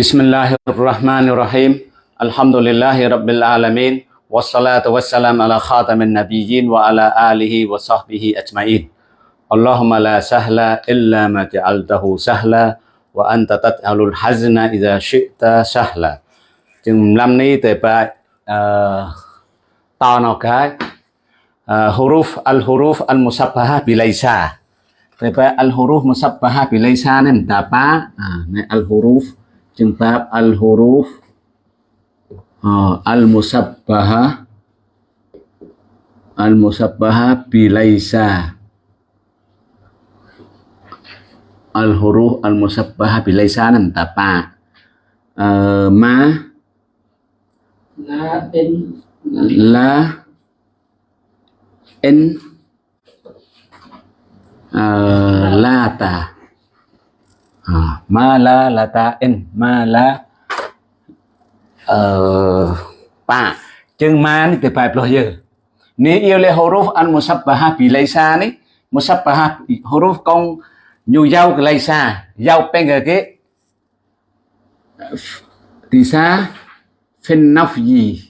بسم الله الرحمن الرحيم الحمد لله رب العالمين والصلاة والسلام على خاتم النبيين وعلى آله وصحبه أجمعين اللهم لا سهل إلا ما جعلته سهلا وأنت تجعل الحزن إذا شئت سهلا จึงลำนี้แต่ไปตอนออกให้ huruf al حروف الحروف musabbahah بليسا تبع الحروف huruf بليسا bilaisa الحروف al huruf yung bab al-huruf al-musabbaha al-musabbaha bilaisa. Al-huruf al-musabbaha bilaisa nang e, ma. La in la en. La e, lata mala latain mala ờ ba chừng ma này từ bài lo dơ nếu yêu lệ huruf an musabbaha bi laysa này musabbaha huruf con nhu dao cái laysa dao penga cái thì sa phen nafyi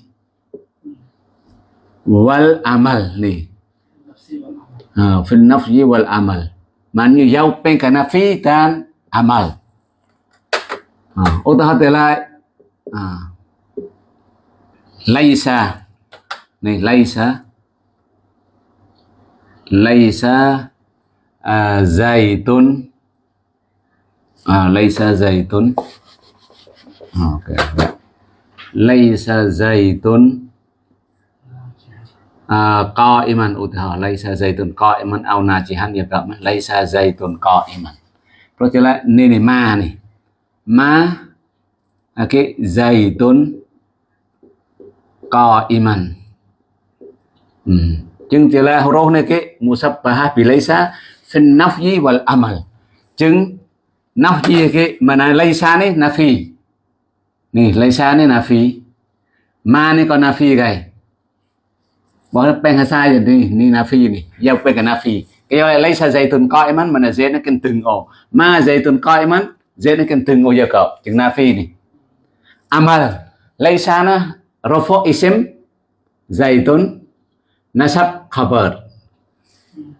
wal amal này à, phen nafyi wal amal mà nhu dao penga nafi tan amal. À, ha ô ta hát lại ha à. laisa. Này laisa. Laisa uh, zaitun. Uh, laisa zaitun. Okay laisa zaitun. Qa'iman utaha laisa zaitun. Qa'iman au najihan ya kak laisa zaitun qa'iman. Terus lại nên này ma này. Ma okay zaitun qa'iman hmm. chừng jelas huruf ni ke musabbahah bi laisa fin nafyi wal amal. Chừng nafyi này mana laisa ni nafi xa laisa ni nafi ma này còn nafi cái bỏ nó bên sai rồi đi ni nafi này, giao bên cái nafi cái đó lấy sa dây tuần coi mắn mà là dễ nó cần từng ổ. Ma dây tuần coi mắn dễ nó cần từng ổ giờ cậu. Chừng phi này. À, Amal lấy sa nó rofo isim dây tuần nasab khabar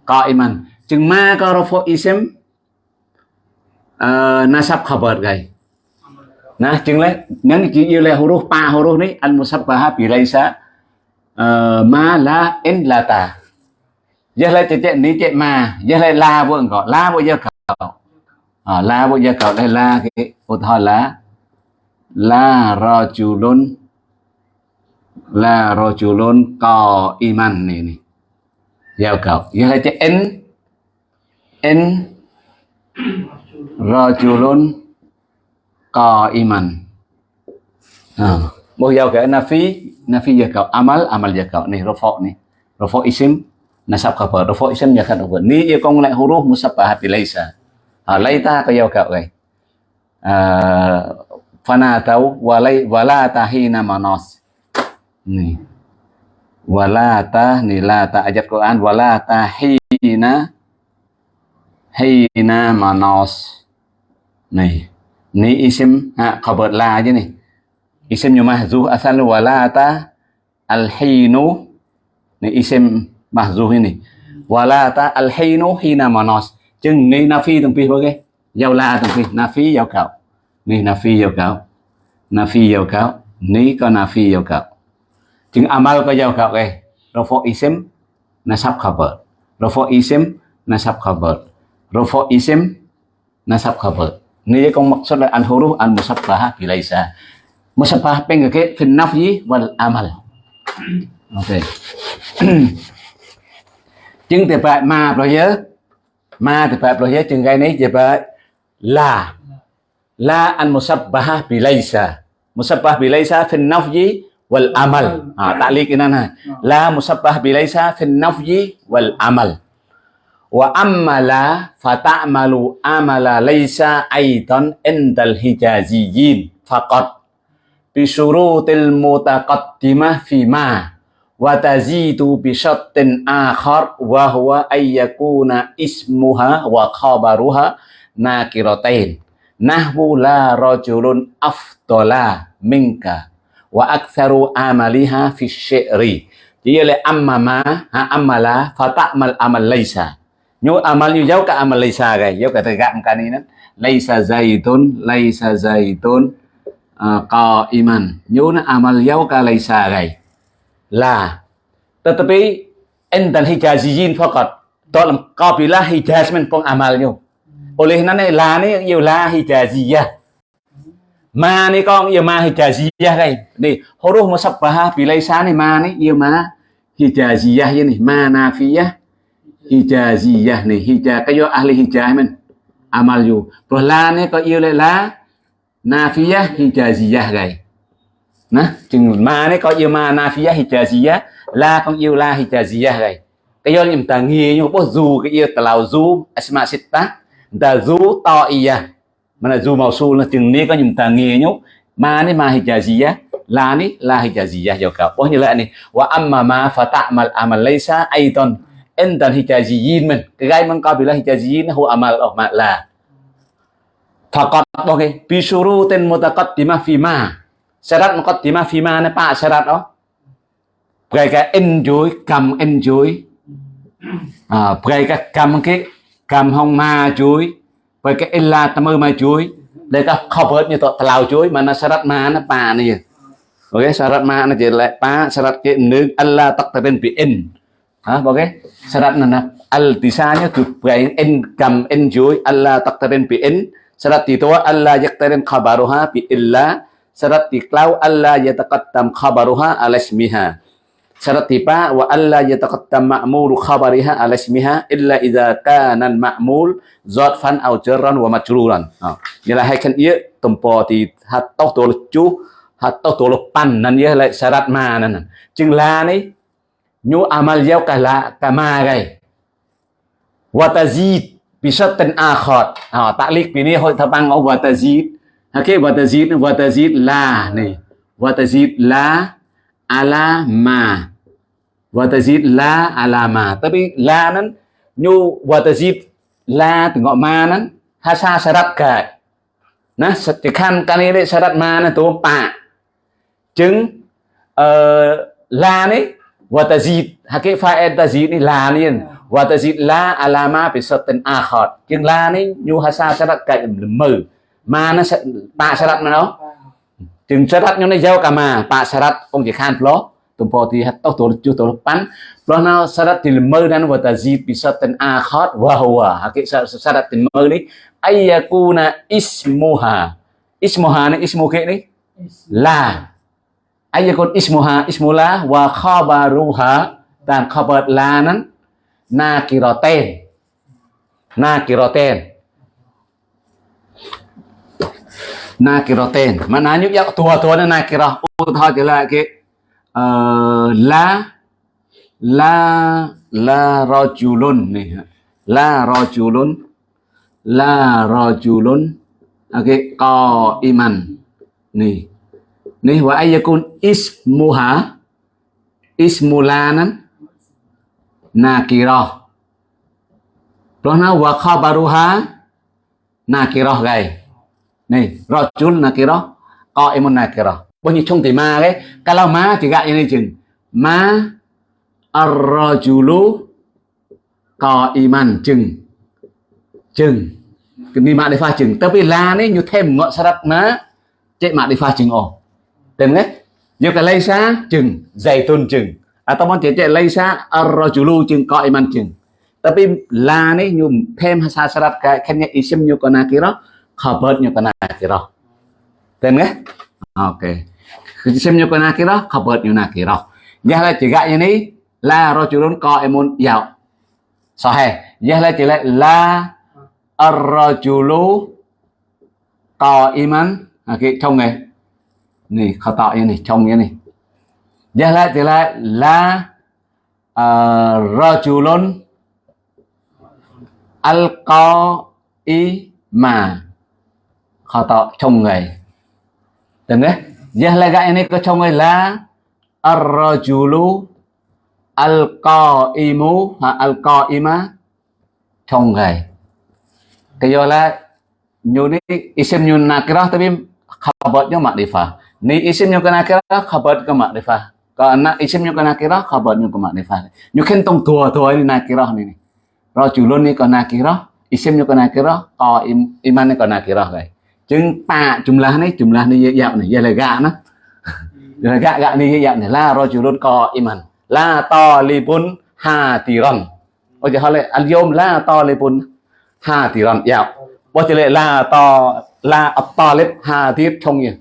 coi mắn. Chừng ma có rofo isim uh, nasab khabar gầy. Nah, chừng lấy những chữ yêu lấy huruf pa huruf ờ, này al musabbaha bi lấy uh, ma la in la ta. Giờ lại chạy ní chạy mà, giờ lại la bộ gọi la bộ giờ cậu. À, la bộ giờ cậu đây la cái ô thôi là la rojulun la rojulun có iman này này. Giờ cậu, giờ lại chạy in in có iman. À bây giờ cái nafi nafi giờ cậu. Amal amal giờ cậu này rofo này. Rofo isim nasab khabar rofo isim giờ cậu ni yêu công lai huruf musabbahat laisa ha laita ka giờ ka này fana tau walai wala tahina manas ni wala ta ni la ta ayat Quran wala tahina hina manas này ni isim ha khabar la à, chứ này isim như mahzuh asal walata alhinu ni isim mahzuh ini walata alhinu hina manos chừng ni nafi từng pi cái giao la từng pi nafi giao cạo. Ni nafi giao cạo. Nafi giao cạo. Ni có nafi giao cạo. Chừng amal có giao cạo cái rofo isim nasab khabar rofo isim nasab khabar rofo isim nasab khabar Ni kong maksud al huruf al musabbahah bilaisa. Musabbah peng ke fin nafyi wal amal. Ok. Chừng thì phải mà rồi. Ma thì phải rồi nhớ chừng cái la. La al musabbahah bilaisa. Musabbah bilaisa fin nafyi wal amal. Ha, taklik ini nah. La musabbah bilaisa fin nafyi wal amal. wa amala fata'malu amala laysa aidan indal hijaziyin faqat bi syurutil mutaqaddimah fi ma wa tazidu bi syattin akhar wa huwa ayyakuna ismuha wa khabaruha nakiratain nahwu la rajulun afdala minka wa aktharu amaliha fi syi'ri chỉ là amma ha amala fa ta'mal amal laysa. Nyu amal nyu jauh ka amal laysa gai jauh ka tegak kan ini laysa zaitun laysa zaitun uh, qa'iman. Nyu na amal jauh ka laysa gai là tetapi entan hijazijin faqat dalam kabilah hijaz men pong amalnya oleh nane, la ni yêu la hijaziyah. Ma ni con yêu ma hijaziyah đây ni huruf musabbahah bilaisa ni ma ni yêu ma hijaziyah ini ma nafiyah, hijaziyah ni. Hija, kayo ahli hijaz men amal yo rồi la ni có yêu la nafiyah, hijaziyah đây nè chừng ma đấy có yêu ma nafiyah hijaziyah la con yêu la hijaziya rồi, cái do chúng ta nghi nhưng bố dù cái yêu tàu dù asma sitta ta dù to iya à. dù màu su là chừng ni có chúng ta nghi nhúc ma đấy ma hijaziyah la ni la hijaziyah jo cả bao như lại này. Wa amma ma fa ta'mal amal laysa aidan entan hijaziyin men cái gai man qabila hijaziyin hu amal oh ma la. Faqat ok. Bi syurutin mutaqaddimah fi ma syarat muqaddimah fi ma ne pa syarat đó. Cái cái enjoy cầm enjoy à cái cái cầm cái cầm hông ma chuối với cái illa tâm ư ma chuối. Đây các cover như tọt tàu chuối mà nó syarat ma nó pa này ok syarat ma nó chỉ lại pa syarat cái nước Allah taqtarin bi in. Ha ok? Syarat nó al tisanya tu cái in, cầm, in chuối Allah taqtarin bi in. Syarat itu Allah yaqtarin khabaruha bi illa syarat tiklau Allah yataqaddam khabaruha ala ismiha syarat tipa wa alla yataqaddam ma'mulu khabariha ala ismiha illa idza kana ma'mul zarfan aw jarran wa majruran nghĩa là hai khăn ia tompo thì hat tóc tổ lực chú hat tóc tổ lực pan nan ia lại syarat ma nan chừng la ni, nyu amal yau kala kama gai. Wa tazid bi syatin akhar ha taklik hội hoi tabang wa tazid okay wa watazid wa la này. Watazid la ala ma. Wa la ala ma. Tapi la nan nyu watazid la từ ngọ ma nan ha sa syarat ka na thì khăn cái này syarat ma nan tu pa. Chứng uh, la này watazid hakik fa'il tazid ni la ni watazid la ala ma bi satin akhar chứng la này nyu ha sa syarat ka mờ ma nó pa syarat mà nó chừng syarat nyu nó giao cả mà sẽ syarat ông chỉ khan lo thì hết hatta to chu to pan plana syarat til dan wa tazid bi syatin akhar wa huwa hakik syarat thì mơ đi. Ayakuna ismuha ismuha này ismu ke ni la. Ayakun ismuha ismula wa khabaruha dan khabar la nan na kiro tên. Mà na nhúc giặc tua tua na kiro ô thôi thì là cái la la la rojulun nè la rojulun la rojulun okay co iman nè nè này này wa ayakun ismuha. Ismulanan. Nakiro. Đó nó wa khabaruha nakiro gầy này rồi chul gai. em muốn nakirah, qaimun đó. Bao nhiêu trong thì ma đấy lau má thì gạt như này chừng má ma có iman chừng. Chừng. Cái ni để pha chừng. Tapi la đấy như thêm ngọ má chạy cek để pha chừng ồ tên đấy như cái lây xa chừng dày tôn chừng. À tao muốn chạy chạy lây xa arrajulu chừng iman chừng. Tapi la ni như thêm sa syarat kayak kenya isim hợp hơn như con này kana kira tên nghe ok Isim nyo nakirah, khabar nyo nakirah. Yahlah juga ini la rajulun qaimun ya. Sahih. Yahlah juga la julon co iman ok à, trong này. Này, khó tạo như này, trong như này. Yahlah juga la ờ, uh, rajulun al-qaima. Khó tạo trong ngày. Đừng đấy. Jahlaga ini kecongoi la ar-rajulu al-qaimu ha al-qaima chong gai. Kayo la nyu ni isim nyu nakirah tapi khabarnya makrifah ni isimnya ke nakirah khabar ke makrifah kalau nak isimnya ke nakirah khabarnya ke makrifah nyu kan tong tua tua ni nakirah ni rajulun ni ke nakirah isimnya ke nakirah ko im, iman ni ke nakirah kai chừng ta, Jeng pa jumlah ni jumlah ni ye yap ni ye le ga na. Ye le ga ga ni ye yap ni la rajulun qaiman la talibun hatiran. Ôi giờ là al yom la talibun hatiran yap. Bo giờ la ta la at talib hatir trong ye.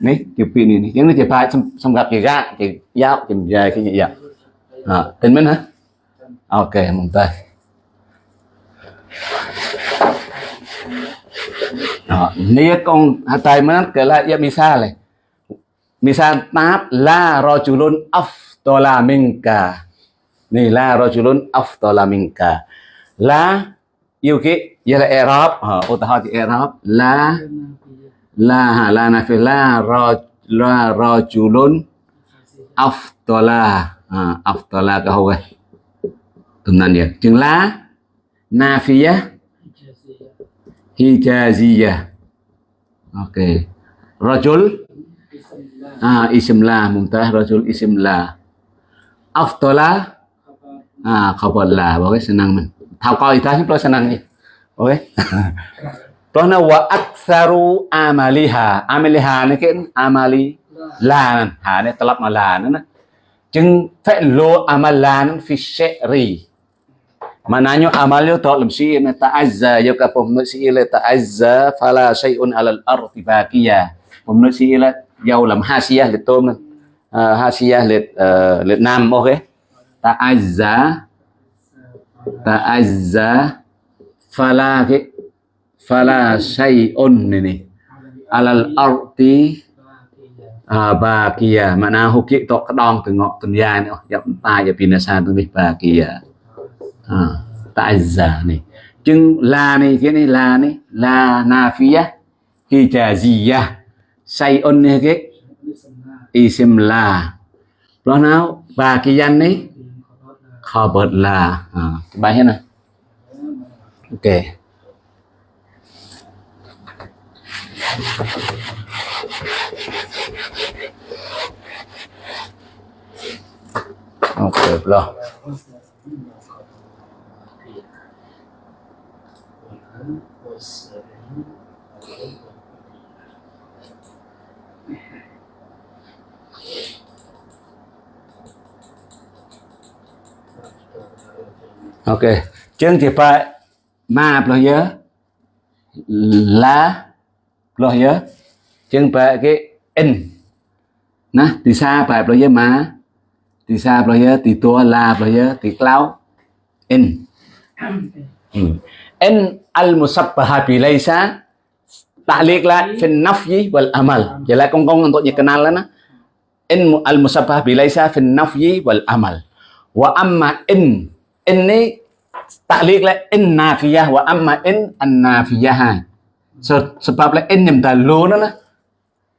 Ni kiểu pi ni ni. Jeng ni je pa som som ga ke ga ke yap ke ye ke ye yap. À, tên mình hả? Ok, mong tay đó nia con hatai man ke la ya misale misal tap la rajulun afdala minka ni, la rojulun afdala minka la yêu cái ya dạ là Arab ha ờ, ô, ta thì Arab la la ha ờ, la na fi la ra la rajulun afdala ha afdala ka hoa tunan ya chừng la nafiyah hijaziyah. Ok rajul? À isim la muntah rajul isim la aftala à khabar la bao cái senang mình thao coi ta chúng tôi sẽ năng gì ok đó là wa aktsaru amaliha. Amaliha này cái amali là hà này tập mà là nữa chừng phải lo amalan fi syri Mananya amal à, itu tak lemsi na ta'azza ya ka pemnut si ila ta'azza fala shay'un 'alal al-ardi baqiya. Pemnut si ila yau lam hasiyah li tom hasiyah li li nam ok? Ta'azza ta'azza fala cái fala syai'un ini alal arti à, mana hukik tok na tengok kiệt tọt cái đòn từ ngọt từ dài nữa. Dạ, dọc ta và pin sa từ biết bà kia ta'azza này là la phía cái này la này la nafiya này cái isim la đó nào và cái danh này khabar la à, bài hết này ok. Ok rồi ok. Chân thì phải mà lo giờ là lo giờ chân phải cái in. Nè thì xa phải lo giờ mà thì xa lo giờ thì tua là lo giờ thì cloud in. Ừ. In al musabbaha bi laysa, ta'liq la fi nafyi wal amal jadi kong-kong untuk dikenal lah in al musabbaha bi laysa fi nafyi wal amal wa amma in in ta'liq la in nafiyah wa amma in an nafiyah so, sebab là in nhầm tờ luôn đó nè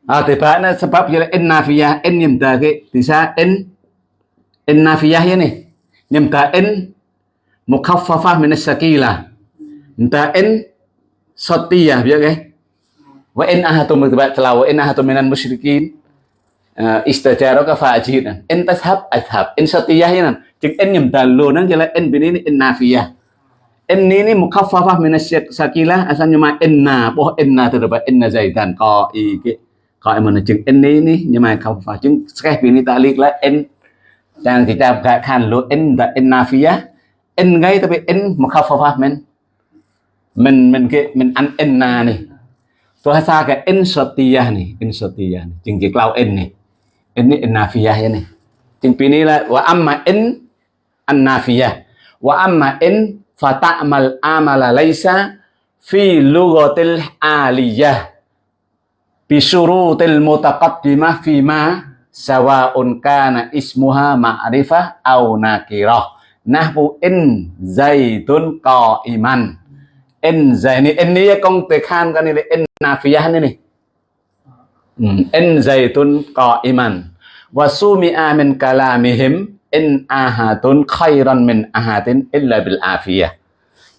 à, thì phải nó sebab là in nafiyah in nhầm tờ cái thì sao in in nafiyah vậy này nhầm tờ in mukhaffafah min as-sakila. Ta in satiyah biết cái wa in ahatum mutaba wa in ahatum minan musyrikin. Ah, istajaraka fa'ajina in tashab ashab in satiyah ya chừng in nhầm tờ luôn nó là in bên ini in nafiyah in ini mukhaffafah min sakila nhưng mà inna boh inna na dày zaidan co y cái co em mà chừng in ini nhưng mà không phải. Chừng cái bên này ta liệt là in dan kita kan lo in da in nafiyah in ngay tapi in mukhaffafah mình. Mình mình cái mình ăn an na này tôi hay xa cái in satiyah này in satiyah này chừng cái lau in này in ini in nafiyah này chừng bên này là và wa amma in an-nafiyah wa amma in fata'mal amala laisa fi lughatil aliyah bi syurutil mutaqaddimah fi ma sawa'un kana ismuha ma'rifah aw nakirah nahwu in zaidun qa'iman in zaini in ni công từ khan cái này in nafiyah này này in zaitun qa'iman wa sumi'a min kalamihim in ahadun khairan min ahadin illa bil afiyah.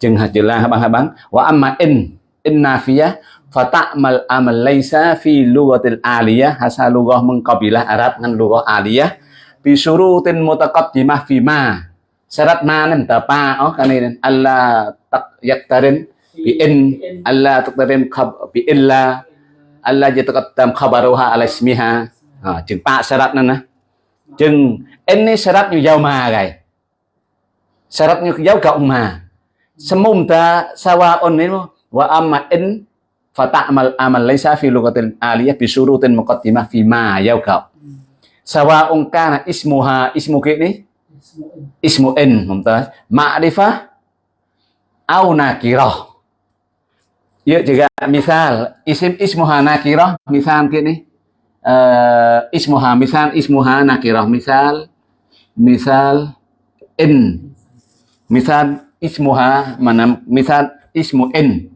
Chừng hạt chữ la bang bang wa amma in in nafiyah fata'mal amal laisa fi lughatil aliyah. Hasa lughah mengkabilah Arab dengan lughah aliyah. Bi syurutin mutaqaddimah fi ma. Syarat ma nan ta pa oh kan ini Allah tak yaktarin bi in. Allah taktarin khab bi illa. Allah yataqaddam khabaruha ala ismiha. Ha chừng pa syarat nan na chừng in ni syarat như dao ma gai syarat như dao cộng ma semum ta sawa on wa amma in fata'mal amal laisa fi lugatil aliyah bi syurutin muqaddimah fi ma yauqa sawa'un kana ismuha ismu ke ni ismu in mumtaz ma'rifah au nakirah ya juga misal isim ismuha nakirah misal ke ni uh, ismuha misal ismuha nakirah misal misal in. Misal ismuha mana misal ismu in.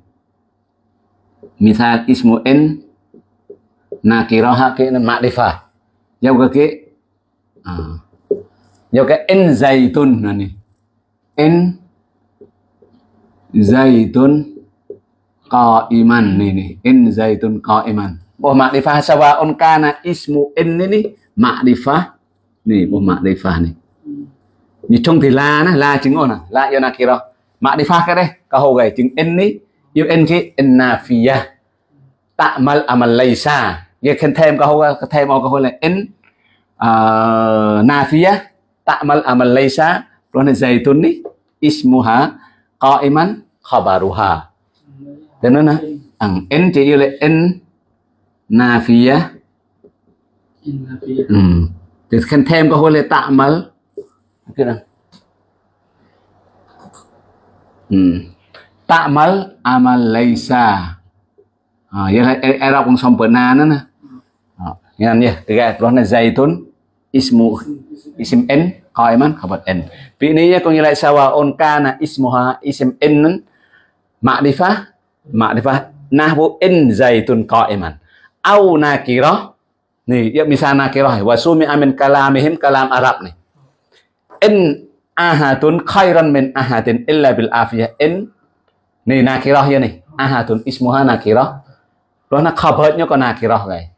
Misal ismu in nakirah ke ma'rifah giao cái à, giao cái in zaitun này in zaitun qaiman nih in zaitun qaiman oh ma'rifah sawa'un kana ismu in ini ma'rifah nih oh ma'rifah nih như trong thì la nó la chứng ổn à la yêu nakira ma'rifah cái đây cái hồ gầy chứng in ní yêu in cái in nafiya ta'mal amal à laysa vậy khen thêm cái hồ thêm cái hồ là in à, uh, nafiyah ta'mal amal à laysa Tuhan zaitun ni ismuha qaiman khabaruha thế nên là ang in chỉ yêu là in nafiyah ừ. thì khen thêm có là ta'mal cái nào. Ừ. ta'mal amal laysa à, là era xong bữa na nè. Yan ya, tiga Tuhan zaitun ismu isim n. Qaiman khabar n. Vì ini có nghĩa là sawaun kana ismuha isim n. Ma'rifah ma'rifah nahwu in zaitun qaiman. Au nakirah nih ya misal nakirah wa sumi amin kalamihim kalam Arab nih. In ahatun khairan min ahatin illa bil afiyah. In nih nakirah ya nih ahatun ismuha nakirah. Đó là khabarnya có nakirah vậy,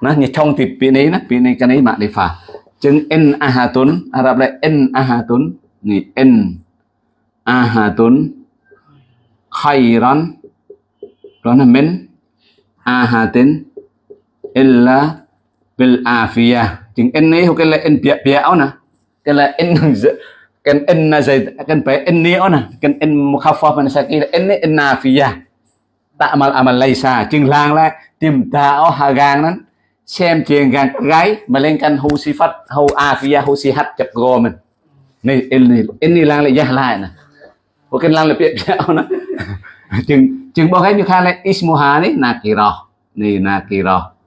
nó như trong thì bị này nó bị này cái này mà để phá chứng en ahatun Arab lại en ahatun ni en ahatun khairan. Đó là min ahatin illa bil afiyah chứng ấy này cái là en bia bịa nè cái là n cái n là gì cái phải n này nè cái n mukhaffaf mình sẽ kia en n afia. Ta'mal amal laisa chừng lang là tìm ta hà gang đó xem chuyện Gang gái mà lên căn hu si phát hu afia hu si hat chập gò mình. Này n ni lang lại jah lại nè hoặc cái lang là bia nhau nó chừng chừng bao cái như khai là ismuha này nakira này Nakiro.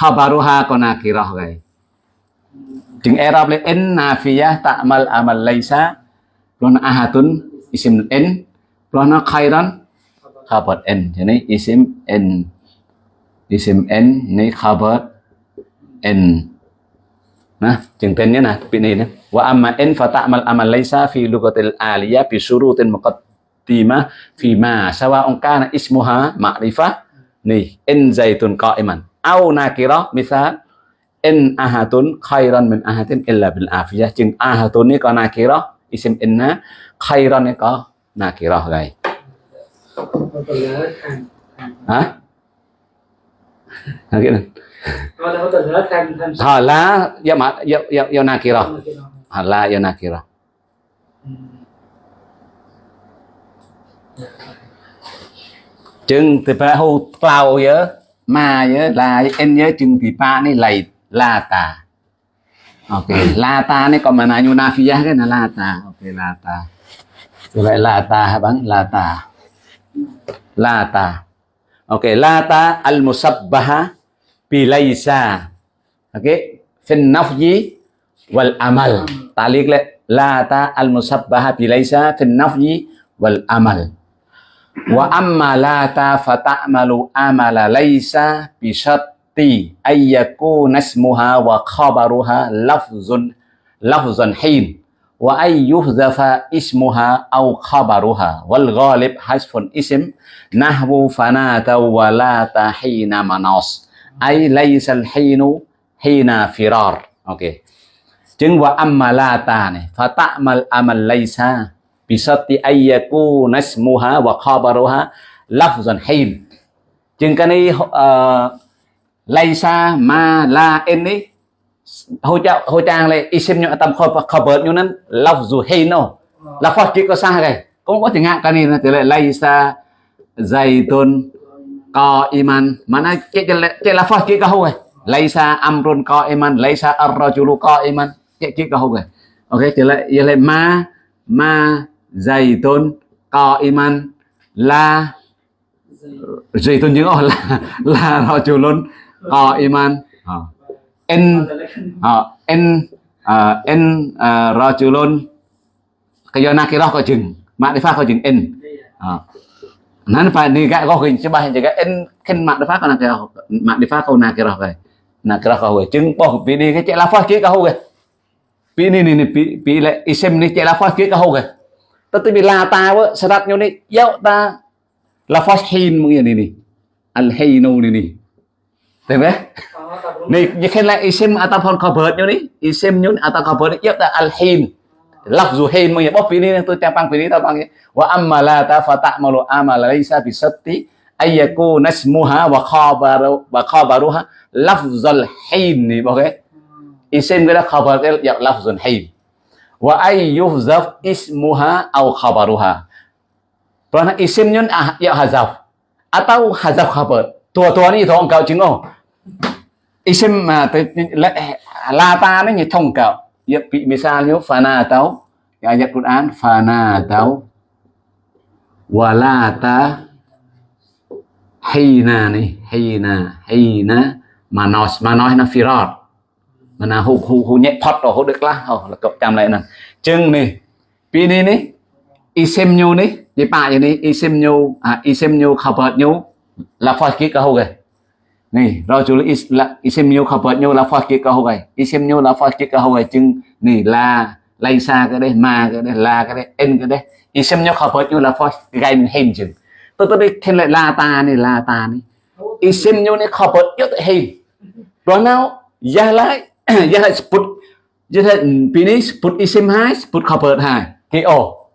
Khabaruha ko nakira gay chừng Arab lại in nafiyah ta'mal amal laysa lon ahatun isim in lon khairan khabar n. Nên isim n. Isim n ni khabar n. Nah tên nhé nè bị này nè wa amma n fa ta'mal amal laysa fi lugatil aliyah bi syurutin muqaddimah fi ma sawa'un kana ismuha ma'rifah nih in zaitun qa'iman au nakira misal in ahatun khairan min ahatin illa bil afiyah. Chừng ahatun ni có nakira isim inna khairan ni có nakira gầy hả cái này hala ya ma ya ya, ya nakira hala ya nakira chừng thì phải hô tao nhớ mà nhớ là em nhớ chừng thì pa này lầy la ta ok la ta này còn mà nào như nafia cái là la ta ok la ta như vậy la ta hả bạn? La ta la ta ok la ta al musabbaha bilaisa okay fin nafyi wal amal. Talik le la ta al musabbaha bilaisa fin nafyi wal amal wa ammalata fata'malu amala laisa bisyatti ayyakuna nasmuha wa khabaruha lafzun lafzun hin wa ayyuhzafa ismuha au khabaruha wal ghalib hasfun isim nahwu fanata wa la tahina manas ay laisa al hinu hina firar oke okay. Chứng wa ammalata này fata'mal amal laisa bisati ayyaku nasmuha wa khabaruha lafzan hin chừng cái này ờ, laysa ma la en ấy hồi chào hồi trang này isim nhọ tâm khờ khờ bớt nhọ nên lafzu hin no là phát chỉ có sao cái cũng có thể ngạc cái này thì là từ lại laysa zaitun co iman. Mana cái cái cái là phát chỉ có hôi laysa amrun co iman laysa arrojulu co iman. Cái cái có hôi ok từ lại giờ lại ma ma zaitun qa iman la zaitun những là là rajulun qa iman. In uh, in uh, in uh, rajulun. Kayo nakirah đi jeng makrifah ko jeng in uh, nan cái ờ. ni ga ko hin coba jaga in ken makrifah ko nakirah makrifah ko nakirah ko nakirah ko chừng bỏ vì đi cái chạy la phát kia ka ho ke pi ni ni pi pi lại isem ni la lafaz kia ka ho tatibila tawa serat nyo ni yau ta la fashin mung ini ni al hayno ni ni tebe ni jekhen la isim ataupun khabar nyo ni isim nyo atau khabar yau ta al hayn lafzu hayn mung ya bop ini tu tapang pini tapang wa amma la ta fata malu amala laisa bisatti ayyaku nasmuha wa khabaru, wa khabaruha lafzul hayn ni okay isim cái đó khabar cái lafzul hayn wa ay yuhzaf ismuha au khabaruha. Karena isim nyo ah, ya hazaf. Atau hazaf khabar. Tua-tua ni thong kau chính không isim mà la ta nó như thông cạo ya bị misalnya fana tau ya ayat Quran fana tau walata hina này hina hina manos manos nó firar mà là hù hù nhẹ phật rồi hù được la, oh là cậu chạm lại nè chừng này pi này này isim nhu này đi pa gì này isim nhu à isim nhu hợp nhu là phật kia cả hù kìa Nih, rajul is, la, isimnya khabarnya lafaz là phật kia lafaz kita cái, chừng nih la, xa cái đấy, ma cái đấy, là cái đấy, en cái đấy. Isimnya khabarnya lafaz gai mình hình chừng. Tôi tôi đây thêm lại la ta này, la ta này. Isimnya này khabar rất hình. Rồi nào, ra lại, ya lại sput, ya lại pini sput isim hai, sput khabar hai. Ki o.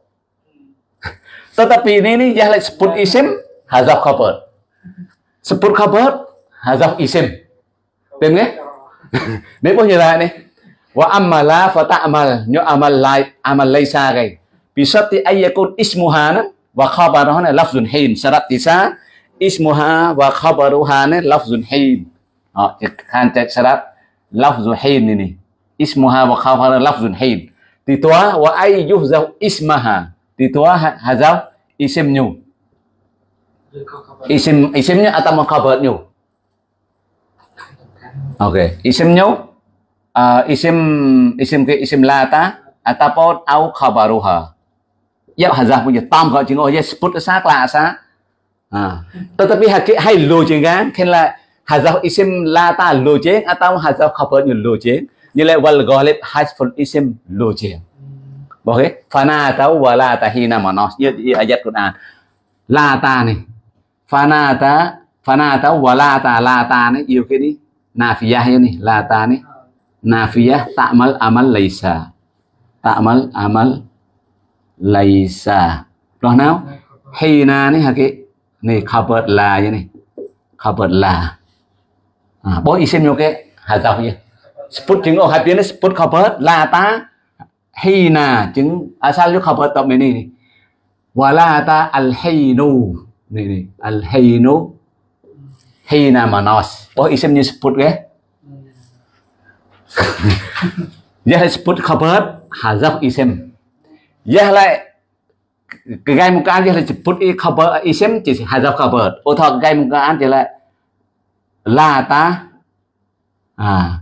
Tetapi ini nih ya lại sput isim hazaf khabar. Sput khabar hazaf isim tìm nghe nếu bao nhiêu lại này? Wa amala fa ta'mal nyo amal lai amal laisa gai bisati ayyakun ismuha wa khabaruha ne lafzun hin syarat tisa ismuha wa khabaruha ne lafzun hin đó khan cek syarat lafzu hin ini ismuha wa khabaruha lafzun hin thì wa ay yuhzaf ismaha thì toa isimnyu isim isimnya atau khabar Oke, okay. isimnyu uh, isim isim ke isim lata ataupun au khabaruha. Ya hazah punya tam kalau chính ya sebut sak lah asa. À. Tetapi hakik hai lo chính kan khen là hazah isim lata lo chính atau à, hazah khabar như lô chế Như là wal ghalib hasful isim lô chế ok fana atau wala tahina manas. như như ayat Quran. Lata này. Fana ta fana atau wala ta, la ta này. Yêu cái đi. Nafiyah la ta này. Nafiyah takmal amal laisa takmal amal laisa rồi nào? Hina hả haki nih khabar la như nih khabar la à, bố isim xin cái hazaf ya sput chứng ở hai bên là ta hay hina chứng à, lúc cá bớt tập này là ta al hinu nih nih al hinu hina manas Oh isimnya sput dạ, ke? Ya hà khabar hazaf xin Ya lại cái gai một cái thì là sebut khabar isim chỉ hazaf khabar. Ô thọ gai một cái thì là la ta à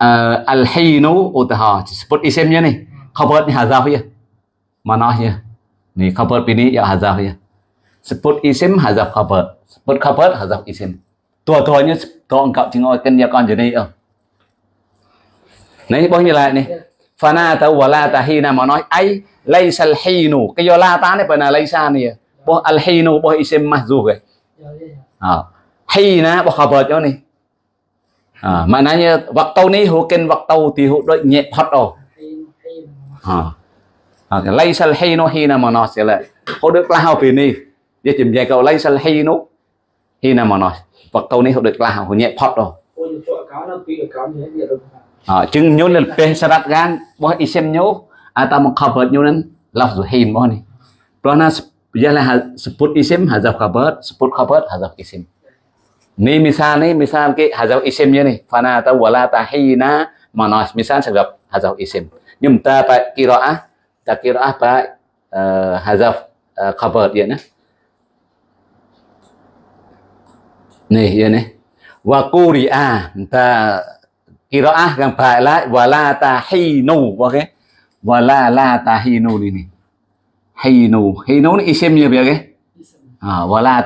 uh, al hinu thọ sebut isimnya nih khabar ni hazaf ya. Manahnya. Nih khabar ini ya hazaf ya. Sebut isim hazaf khabar. Sebut khabar hazaf isim. tua-tuanya kau engkau tengok kan dia kan jadi oh. Nah ini poinnya lah nih. fanata wala tahina mà nói ai laysa al-hinu cái do la ta này phải là laysa này bo al-hinu bo isim mahzuf ấy à hina bo khabar cho này. À maknanya waktu ni hukin waktu thì hồ đôi nhẹ hot rồi. À à laysa al-hinu hina mà nó sẽ là hồ được lao vì ni dia chìm lấy cầu laysa al-hinu hina mà nói waktu ni hồ được lao hụ nhẹ hot rồi. À chừng nhớ là pe sarat gan bo isim nhớ. Atau mengkhabar nyunan lafzu hin mo ni giờ là sebut isim hazaf khabar sebut khabar hazaf isim ni misal ni misal ke hazaf isimnya ni. Fana ta wala tahina manas. Misal sebab hazaf isim. Nhưng ta phải qiraah ta phải uh, hazaf uh, khabar dia na ni ya ni. Wa quri'a ta qiraah yang phải lại wala tahinu okay wala la tahinu ini hinu. Hinu ni isimnya biar ke ha wala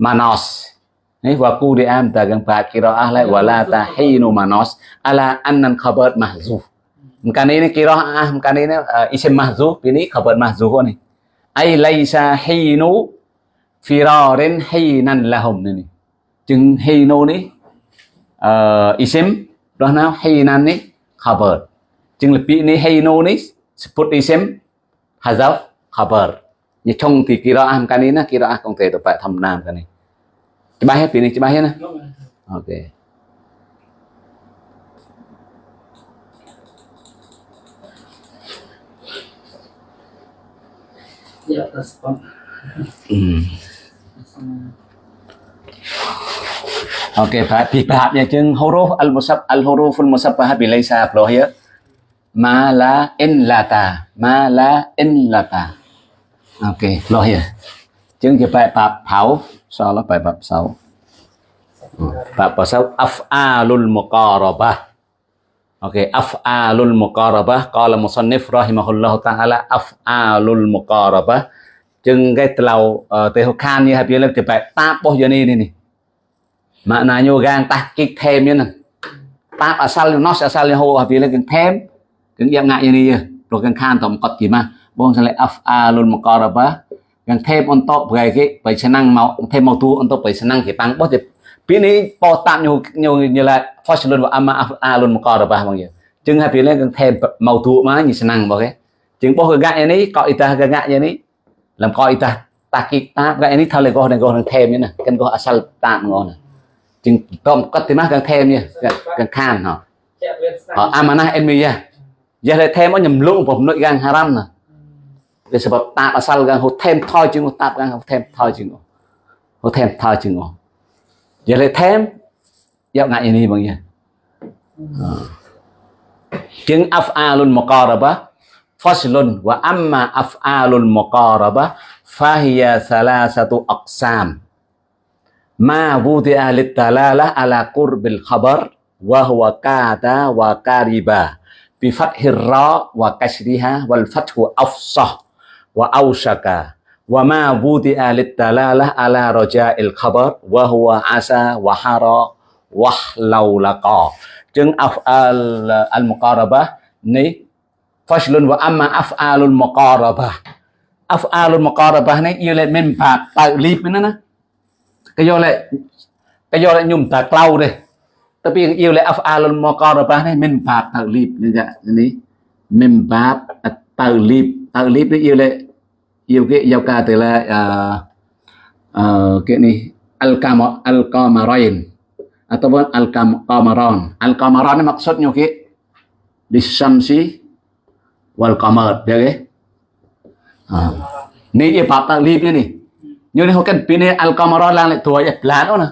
tahinu manos và cu đi am ta gang pa qiraah la wala tahinu manos. Ala annan khabar mahzuf. Mkan ini qiraah mkan ini à, isim mahzuf ini khabar mahzuf ni ai laisa hinu firarin hinan lahum ni chừng hinu ni uh, à, isim đó nó hinan ni khabar chừng là bị ni hay no ni sebut isim hazaf khabar như trong thì kiraah mkan ini kiraah công thể phải thầm nam cái này coba ya pilih coba ya nah oke okay. Ya, respon. Hmm. Oke, okay, bị bab ya chừng huruf al musab al huruf al musabbah bi laysa ploh ya. ma la in lata ma la in lata ok lo hiểu Chứ chỉ phải bạp hảo Sao nó phải bạp sáu Bạp bảo sáu Af'alul muqarabah Okey, af'alul muqarabah qala musannif rahimahullahu taala af'alul muqarabah ចឹងគេទៅទៅខាននេះហើយយើងលើកទៅបែបតាបោះយ៉ាងនេះនេះម៉ាក់ណាញូកាងតាស់គិកថេមនេះតាបអសលណោះអសលហូហើយលើកថេមគឺយ៉ាងងាក់យ៉ាងនេះព្រោះខានតំកត់ទីម៉ាបងសលេ af'alul muqarabah yang thep untuk bagai ke bai senang mau thep mau tu untuk bai senang ke pang bos pini po tan nyu nyu như là fashion và ama alun một cò ba mong vậy chừng hai pini yang thep mau tu mà như senang bao cái chừng bố gạ như này coi ita gạ như này làm coi ita ta kịp ta gạ như này thao lên coi này coi này thep như này cần coi asal tan ngon này chừng tom cắt thì mát càng thep như càng khan hả ama na em mi ya giờ lại thep nó nhầm lụng của nội gang haram này nè để sebab tạp asal gang hột thêm thôi chứ ngô, tạp gang hột thêm thôi chứ ngô? Hột thêm thôi chứ ngô. Giờ lại thêm, dạo ngại ini bằng gì? À. Chứng af'alun muqarabah faslun wa amma af'alul muqarabah fahiya salasatu aqsam. Ma wudi'a litalalah ala qurbil khabar, wa huwa kada wa kariba wa ausaka wa ma wuti'a littalalah ala raja'il khabar. Wa huwa asa wa hara wahlau laqa chứng af'al uh, al-muqarabah ni faslun wa amma af'alul muqarabah. Af'alul muqarabah ni yêu lên mình bạc tạo lip nữa nè cái vô lại cái vô lại nhung ta lâu đây tapi yang yêu lại af'alul muqarabah ni mình bạc ta lip như vậy ni mình bạc ta lip ia oleh yêu cái giao ca từ là uh, uh, cái này al kama al kamarain ataupun al kamaran al kamaran ni maksudnya ke disamsi wal qamar dia ke uh. ni ia bab taglib ni ni như này họ cần pin al kamaran lang lại tuổi plan đó nè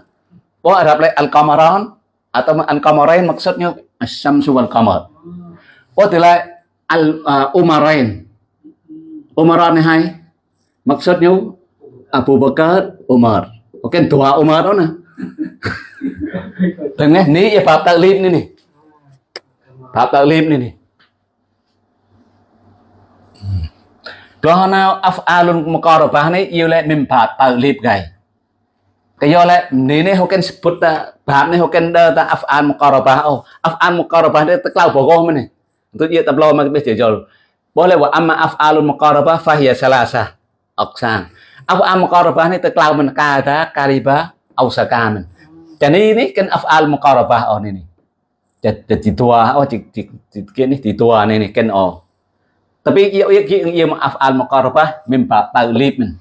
có Arab lại al kamaran atau al-qamarain maksudnya asy-syamsu wal qamar. Oh tila al uh, umarain. Umar ni hai maksudnya Abu Bakar Umar. Oke dua Umar đó nè. Tengah ni ya bab taklif ni ni. Bab taklif ni ni. Kerana af'alun muqarabah ni ia le mim bab taklif gai. cái do lại ní này hoken sebut ta baham này hoken da ta af'an muqarabah oh af'an muqarabah itu teklau bogoh mana untuk dia tablo mak bes jol boleh wa amma af'alul muqarabah fahiya salasa aqsam. Af'al muqarabah ni terkelau men kata kariba au sakaman jadi ini kan af'al muqarabah oh ini jadi tua oh cik cik cik ni di tua ni ni kan oh. Tapi ia ia ia ia af'al muqarabah mimba men.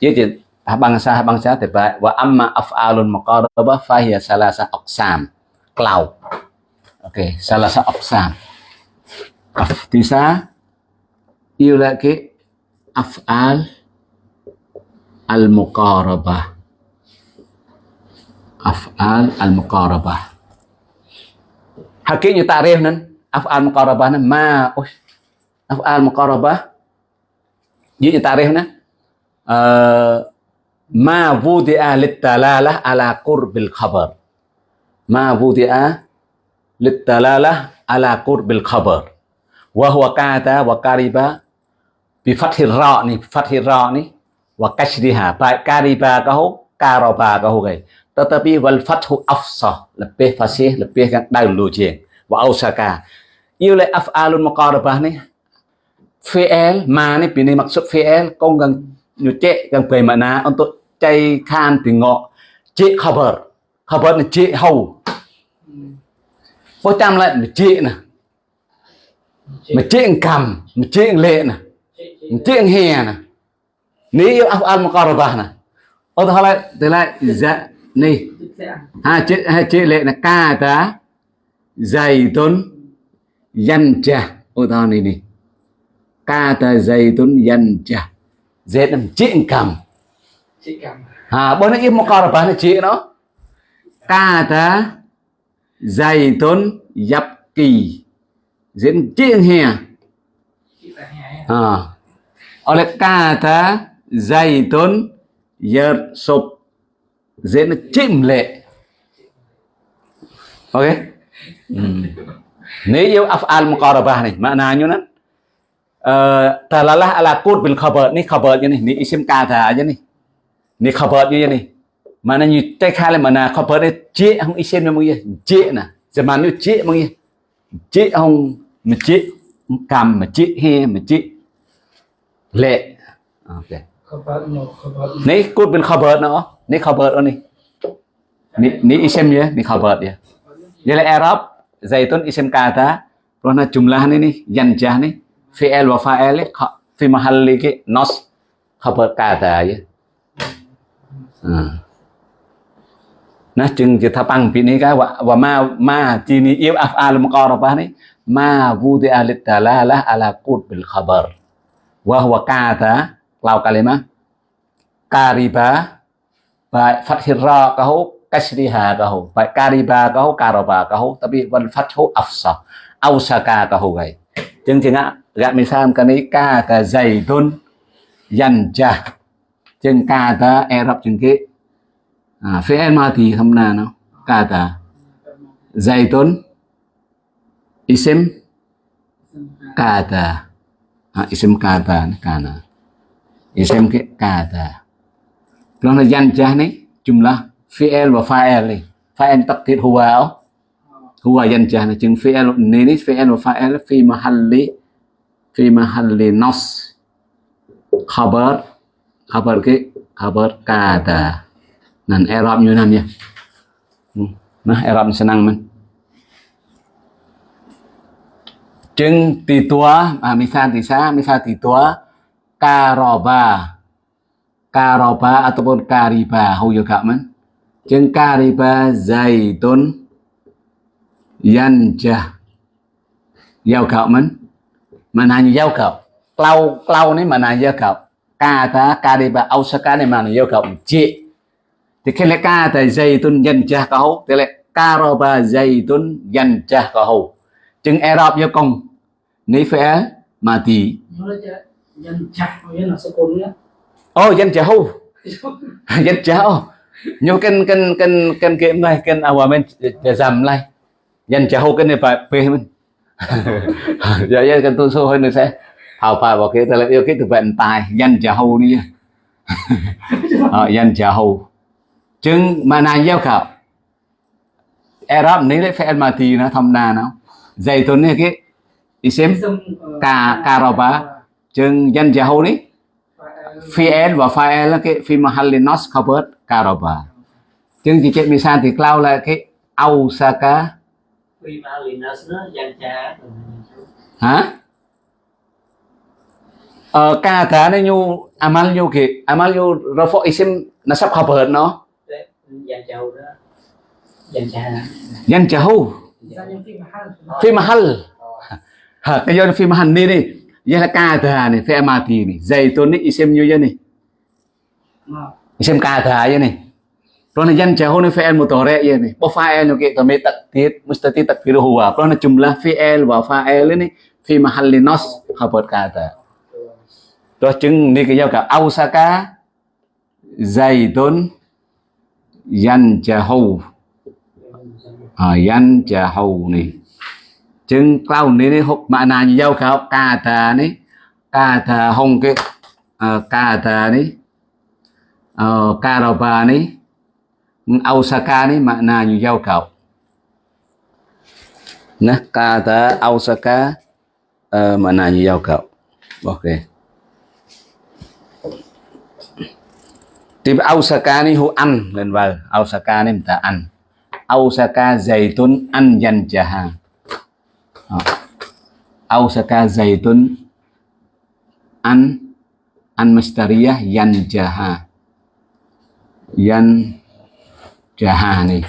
Ia je bangsa bangsa terbaik wa amma af'alun muqarabah fahiya salasa aqsam. Cloud Okey, salah satu aqsam. تسعة يلاقي أفعال المقاربة. أفعال المقاربة. حكيني تعريفنا أفعال المقاربة ما أفعال مقاربة. يجي تعريفنا أه ما وضع للدلالة على قرب الخبر. ما وضع للدلالة على قرب الخبر. វហវកាតាវការីបាពីហ្វាត់ហ៊ីរ៉ានេះហ្វាត់ហ៊ីរ៉ានេះវកាឈរីហាបាការីបាក៏ហូការ៉ាបាក៏ហូគេតតពីវលហ្វាត់ហ៊ូអហ្សោះលពេះហ្វាសៀលពេះកាន់ដៅលូជាងវអូសាកាយូលេអាហ្វអាលុនមកករបានេះ fi'il ma ni pini maksud fi'il kong gang nyuce gang bagaimana untuk cai khan tengok cik khabar khabar ni cik hau Bố chăm lại cik nè mà chị cầm mà chị lệ nè mà chị hè nè. Nếu yêu áp ăn một con rồi nè. Ô thôi lại từ lại dạ nè hai chị hai chị lệ là ca ta dày tuấn dân trà ô thôi này nè ca ta dày tuấn dân trà dễ làm chị cầm. À bố nó im một con rồi nè chị nó. Ca ta Zaitun Yapki diễn chiên hè. À. oleh kata Zaitun Yersub diễn chim lệ. Ok. Ừ. Nếu yêu af'al muqarabah nih maknanya kan uh, ờ, talalah ala qud bil khabar ni khabar ni ni isim kata aja nih ni khabar ni nih mana như tay khai là mana có này chế không isim nó mong mới chế nè giờ mà nó chế mới chế không mà chị, cầm mà chị, he mà chị. Lệ. Ok. Này cút bên cover nữa. Nấy bớt nữa này nấy nấy isem ya nấy cover ya jadi Arab zaitun isem kata karena jumlah ini yanjah nih fi'il wa fa'il fi mahalli cái nos. Khabar kata ya nó chừng chỉ thắp bằng vì này cái. Và ma ma chỉ ni yêu afal mukarabah này ma wudi'a litalalah ala qutbil khabar. Wa huwa kata lau kalima, kariba baik fathir ra kahu kasriha kahu baik kariba kahu karaba kahu tapi wal fathu afsa ausaka kahu gay chương trình ah, ạ gạ kani kata cái này ca ta zaidun yanja chương ca ta erab chương kế à ah, phía mà thì không là nó kata ta isim? Kata à, isim kata kana. Isim ke kata Kalau yan jah ni jumlah fi'il wa fa'il ni. Fa'il taqdir huwa huwa yan jah ni. Chừng fi'il ni ni fi'il wa fa'il fi mahalli fi mahalli nas. Khabar. Khabar ke? Khabar kata nan Arab như nam nha nah Arab senang man Jeng tì tua. À misal tisa, misal tì tua. Karoba karoba ataupun kariba hầu juga man Jeng kariba zaitun yanja, giao cậu mình. Mà nào như giao cậu clau clau này mà nào giao cậu ca kariba ausaka này mà nào giao cậu chị. Thì khi lại ca zaitun yanja kau, thì lại karaba zaitun yanja kau chừng Arab vô công ní phải mati oh yanjahu yanjahu nyo kan kan kan kan ke mai kan awamen jam lai yanjahu kan ne pa pe mình dạ dạ kan tu so hơi nữa sẽ hào pa vào cái là yêu cái từ bệnh tài yanjahu đi. Yanjahu chừng mà nàng giao khảo Arab ní lại phải mà thì nó thầm đà nó này cái isim ka karaba chừng yan jahu ni fi'il và fa'il cái fi mahalli nas khabar karaba chừng chị chết misal thì cloud là cái ausaka liền nó nó dành cha. Hả? Ờ ca thả nó nhu amal nhu kì amal nhu rafa isim nasab khabar nó dành chầu đó. Dành cha yan jahu Fi mahal. Ha cái yon fi mahal ni ni. Ya la ka tha ni fi mati ni. Zaitun ni isim yu ni. Isim ka tha ya ni. Rona yan jahun fi'il mudhari ya ni. Ba fa'il ke kami takdir mustati takdiru huwa. Rona el này wa fa'il ni fi mahalli nas ca kata. Đó chứng ni cái giao cả Ausaka Zaidun Yanjahu ở dân chả hầu này chừng cao này hộp mà nà như dâu khảo cà thà này cà thà hông cái ờ, cà thà này ờ, cà rau bà này Osaka này mà nà như dâu khảo nè, cà thà Osaka ờ, mà nà như dâu khảo ok. Thì Osaka này hô ăn lên vào Osaka này mình ta ăn ausaka zaitun an yanjaha Ờ. ausaka zaitun an an mastariyah yanjaha yan jaha này.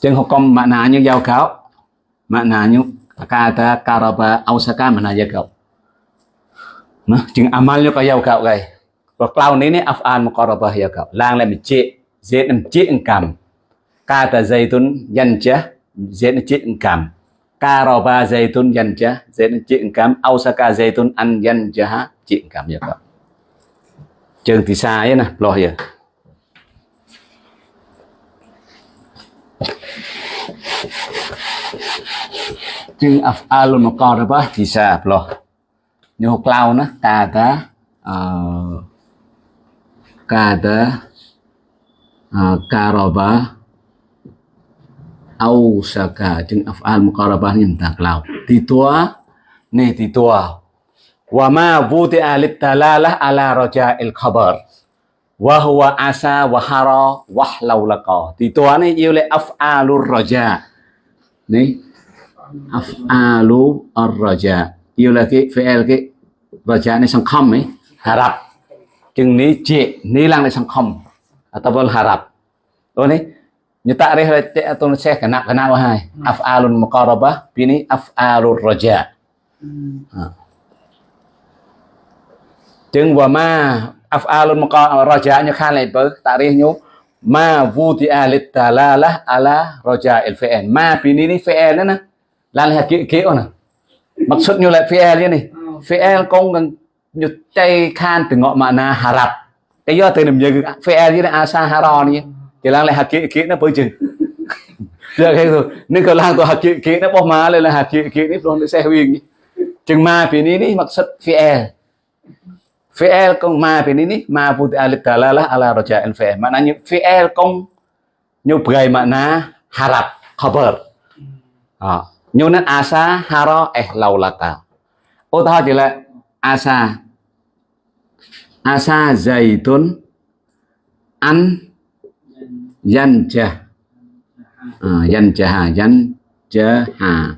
Chân học công mạng ni như giao cáo. Mạng kau như kata karaba ausaka mana ya kau nah amal như có giao cáo guys và cloud này này afan muqarabah giao cáo. Lang lại mình chế zết mình chế cầm kata zaitun yanjah zết mình chế cầm karaba zaitun yanjah zết mình chế cầm ausaka zaitun an yanjah chế cầm ya kau Jeung thì xa ấy nè lo ya chừng af'alul muqarabah bisa nữa nyu cloud nó ta uh, kata uh, au saka chừng af'al muqarabah ni ta cloud ti ni titua wa ma wuti'a lit talalah ala raja'il khabar. Wa huwa asa wa hara wa laulaqa ti tua ni yêu le af'alur raja. Ni af'alu ar-raja yêu là cái fi'il cái raja này sang kham eh harap chừng ní chị, ní lang này sang khom. ataupun harap oh ni Yutarih atun syekh kenap kenapa hai? Af'alun muqarabah bini af'alur raja. Jeung wa ma af'alun muqarabah raja nyu khalai ber tarih nyu ma wudi'a lid dalalah ala raja'il fi'il. Ma bini ni fi'il na. Lan hak ke ona. Maksudnya lah fi'il ni. Fi'il kong ngang nyu tay khan tengok makna harap. Kayo tu nem jeung fi'il ni asa harani. Này lại hạt kĩ kĩ nó bơi chừng. Được cái rồi, nên cái lang tôi hạt kĩ kĩ nó bỏ má lên, là hạt kĩ kĩ nó rồi xe huyền chừng ma phía ní ní mặc sắt phía e. Phía e công ma phía ní ní ma la la ala roja el fiel mà như e công như bgai mà na harap e khabar à nhu nên asa haro eh laulaka ô, ta chỉ là asa asa zaitun an yanjah à, yanjah hà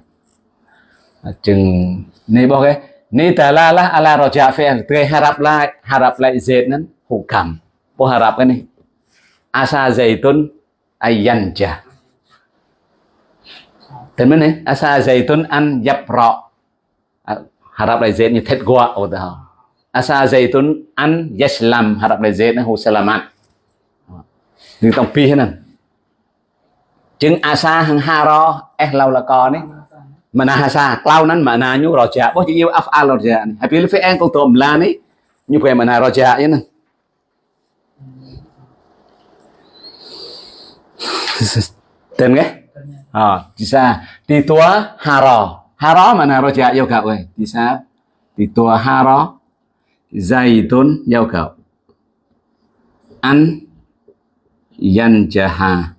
à, chừng này bao cái ni tala la ala roja fi'il tươi harap lại harap lại zait nan hukam po harap cái này. Asa zaitun ay yanjah Thế mới này, asa zaitun an yapra. À, harap lại zait như thét gua ở đó. Asa zaitun an yaslam harap lại zait nó hu salamat. Thì tông pi thế này. Chứng asa hang haro eh lau là con này. Mà na asa lau nắn mà na nhu roja. Bố chỉ yêu afal roja này. Hay phải fi'en câu tôm la này. Như phải mà na roja như này. Tên nghe? Ờ, à, chỉ sa, di tua haro haro mana roja yêu cậu chỉ sa, di tua haro zaitun yêu cậu an Yanjaha.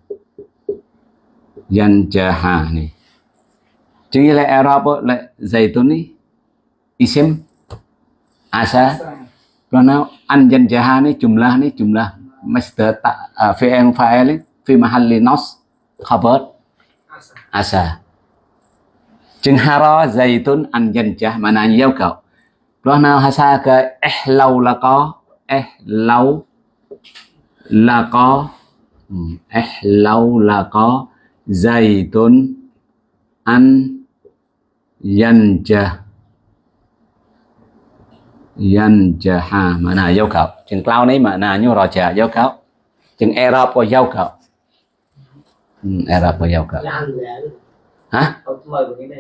Yanjaha yan jaha này Chứng là Arab là Zaitun ni. Isim. Asa. Karena an jan jaha ni jumlah ni jumlah Master ta uh, fi'il fa'il ni fi mahalli nas khabar asa. Chứng hara zaitun an jan jah maknanya yêu cầu rồi hasa ke eh lau là có eh lau là có ừ, eh lau là có zaitun an yanjah yanjaha mana yêu cầu chừng cloud này mana như rồi trả yêu cầu chừng Arab có yêu cầu ừ, Arab có anh là hả?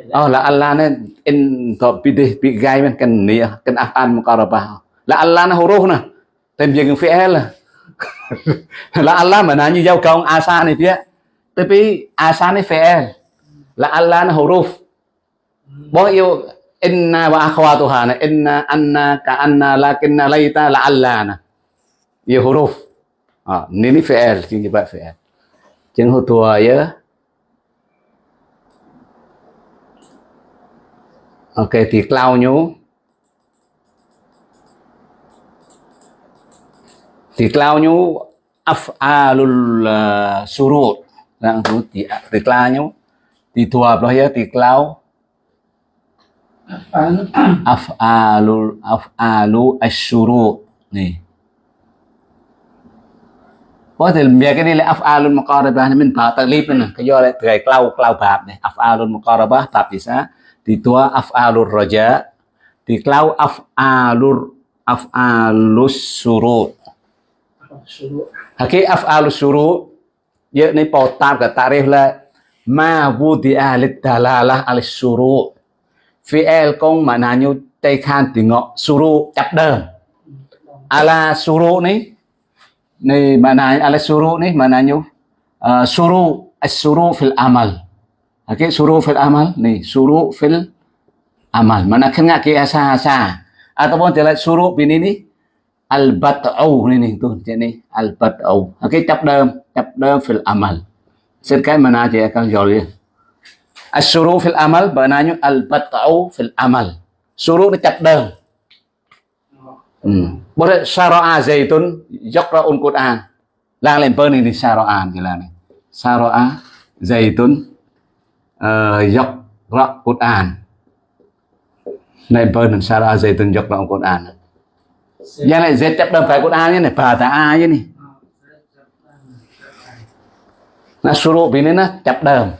Này là Allah này in to pidih pi gai men kan ni kan afan muqarabah là Allah nó huruf nè. Tên việc fi'il là Allah mà như yêu cầu asa này phía tapi asa này fi'il là Allah nó huruf. Bo yêu inna wa akhwatuha na inna anna ka anna lakinna laita la allana yêu huruf. À, ni ni fi'il chứ như vậy fi'il chứng hô tua ya ok thì clau nhú. Thì cloud nhú af'alul uh, surut. Đang tu thì thì cloud nhú thì tua bao ya thì cloud af'alul af'alu asyuru nih. Có thể việc cái này là af'alul muqarabah này mình tạo taklif này cái do lại từ clau clau bab này af'alul muqarabah bab thì sao thì tua af'alul raja thì clau af'alul af'alus surut Haki af'alus surut Giờ này bỏ tạp cả tarif là ma wudi'a lid dalalah al surut fi'il công mà là như tây khan thì ngọ suru chập đờm ala suru này này mà là ala suru này mà là như uh, suru as-suru fil amal. Okay suru fil amal nih suru fil amal. Mana kena ke asa asa ataupun jelas suru bini ni al bat'u ni ni tu jadi al bat'u okay chập đờm chập đờm fil amal. Xin cái mà na chị các rồi Asyuru fil amal Bernanya al-bat'u fil amal. Suru ni chặt đơn hmm. Ừ. Boleh syara'a zaitun Yaqra'un Qur'an. Lang lên bơ này thì syara'an Thì là này. Syara'a zaitun uh, ờ, Yaqra' Qur'an. Này bơ này syara'a zaitun Yaqra'un Qur'an. Giờ này Z chấp đơn phải Qur'an này? Bà ta A như này? Nó suru bị nên nó chặt đơn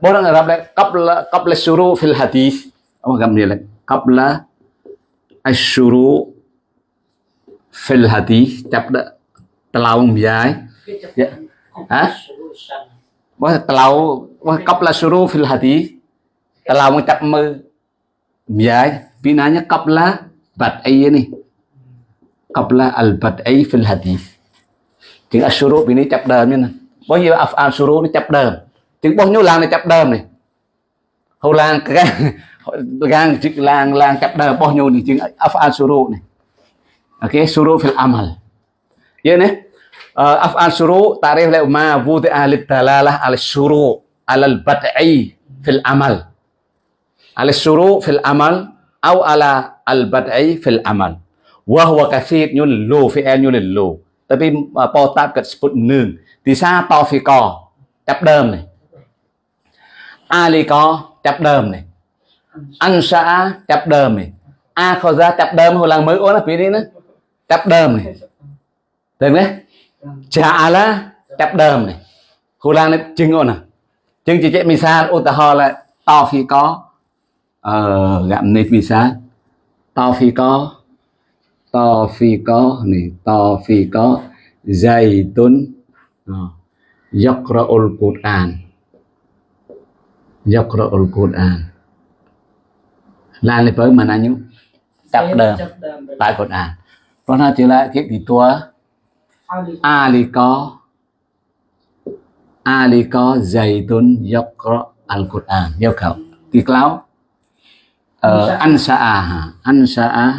Orang Arab like qabla qabla syuru fil hadis. Apa kamu dia là qabla asyuru fil hadith chấp đó tlau dài. Ya hả? Bố tlau bố qabla syuru fil hadis telaung chấp mơ. Dài. Binanya qabla bad'i ni qabla al bad'i fil hadis chữ asyuru bini chập đờm này bao nhiêu af'al syuru nó chập đờm chừng bao nhiêu làng này chập đờm này hầu làng cái gang chữ làng làng chập đờm bao nhiêu thì chừng afal suru này ok suru fil amal. Ya này afal suru tarikh la ma wudi ahli dalalah al suru al bad'i fil amal. Al suru fil amal au ala al bad'i fil amal wa huwa kathir nyun lu fi'il nyun lu tapi po tap kat sebut nương. Thì sa to phi co chấp đơm này. Ali có chập đờm này. Anh xã chập đờm này. A khó ra chập đờm hồi lần mới ôn là phía đi nữa. Chấp đơm này. Được đấy. Chả là chấp đơm này. Hồi lần này, chừng ôn à? Chừng chỉ chạy misal ô ta ho là To phi có. Ờ gặm nếp misal To phi có. To phi có này To phi có Zaitun Yaqra'ul Qur'an Yaqra'ul Quran. Là lên với mình anh chập đờm tại Quran. Còn nó trở lại cái gì tua? Ali có. Ali có. Zaitun yaqra al Quran. Yêu cầu thì cáo an sa'a an sa'a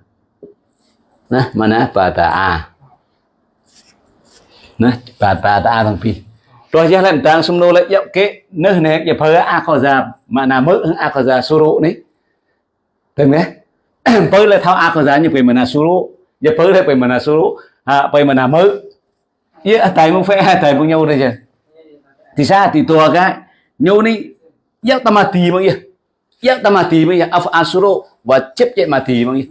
นะมานะปาตาอานะปาตาตาทังพี่ตัวจะเล่นตังสมโนเลยยับเกะเนื้อเนี่ยอย่าเพ้ออาขอจามานามืออาขอจาสุรุนี่ถึงไหมเพ้อเลยเท้าอาขอจาอย่าไปมานาสุรุอย่าเพ้อเลยไปมานาสุรุฮะไปมานามือเยอะแต่มึงเฟ้แต่มึงเยาเลยจ้ะที่ซาที่ตัวกันโยนี่ยักตมาตีมึงเยอะยักตมาตีมึงเยอะอัฟอาสุรุว่าเจ็บเจ็บมาตีมึงเยอะ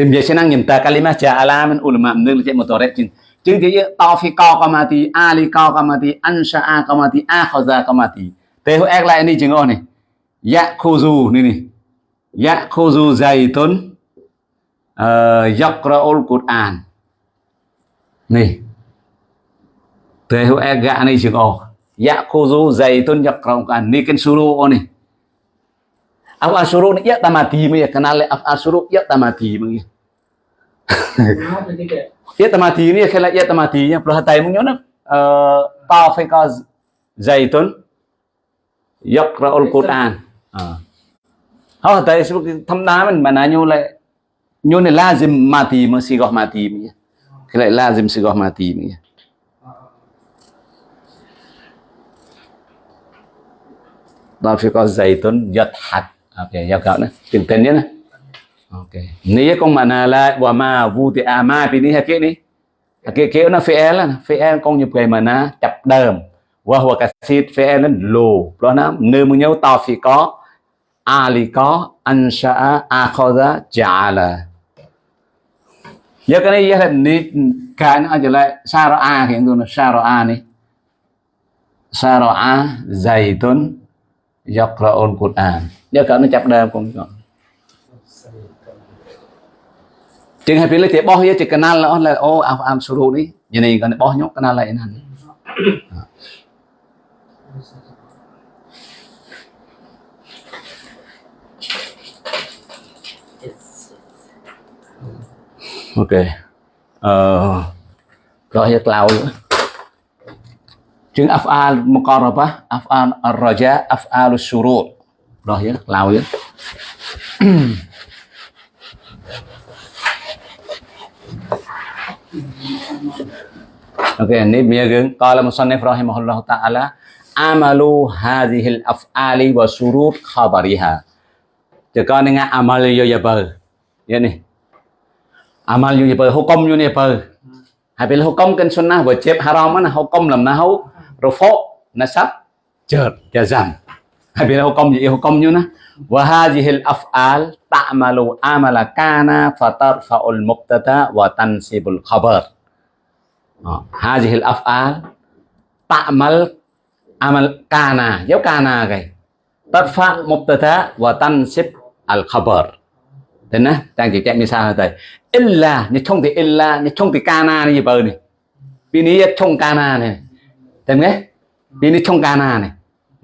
tim je senang nyem ta kalimah ja'ala min ulama nương je motorek jin chứng chỉ tawfiqa qamati aliqa qamati ansha'a qamati akhaza qamati thế hữu ek lại đi chứng ôn này. Ya khuzu này này. Ya khuzu zaitun yaqra'ul qur'an. Này. Thế hữu ek gạ này chứng ôn ya khuzu zaitun yaqra'ul qur'an. Ni ken suru ôn này. Af suruh ni ya tamati ya kenal af suruh ya tamati me. Ya tamati ni khala ya tamati ya perhatian hatai nyona uh, tafika zaitun yaqra'ul Quran. À. hatai sebab sao thâm đá mình mà nãy nhu lại nhu này lazim mati mà si gọt mati mình. Cái lại lazim si gọt mati mình. Rafiqah Zaitun Yadhat Oke, ya kau nah. Tintennya nah. Oke. Ni con mana la wa ma vu ti a ma pi ni ha hakik ni. Hakik ke na fi'il lah. Fi'il con như cái mana chập đờm. Wa huwa kasid fi'il nan lo. Đó nó nơi mu nhau ta fi có ali có ansha'a akhadha ja'ala. Ya cái này ya ni cái nó trở lại sara'a hiện tôi là sara'a ni. a zaitun yaqra'ul Quran nếu cỡ nó chập đơm cũng còn chừng hai pilih tiap boh ya cik là lah lah oh am am suruh này còn kan boh cần kenal lah ini ok. Rồi hết lâu Chừng af'al muqarabah, af'al ar-raja, af'al រស់យើងឡើយអូខេនេះមានយើងកលមសុននេះប្រហិមហ៊ុលឡោះតាអាឡាអាម៉ាលូហាឌីហ៊ីលអាហ្វអាលីវ៉ាស៊ូរូតខាបារីហាតើកនងាអាម៉ាលយយបើយនេះអាម៉ាលយយបើហុកុំយនេះបើហើយពេលហុកុំកិនសុនណាបើជេបហារ៉មណាហុកុំលំណាហូរហ្វូណាសាប់ជើតយ៉ាហ្សាំ bila hukum jadi hukum na wa hadhil af'al ta'malu amala kana fatarfa'ul mubtada wa tansibul khabar. Hadhil af'al ta'mal amal kana. Dấu kana cái tarfa mubtada wa tansib al khabar. Thế nè đang chỉ chạy như sao thầy. illa như không thì illa như không thì kana như bờ này. Vì ní chung kana này. Tem vì Ini chung kana này.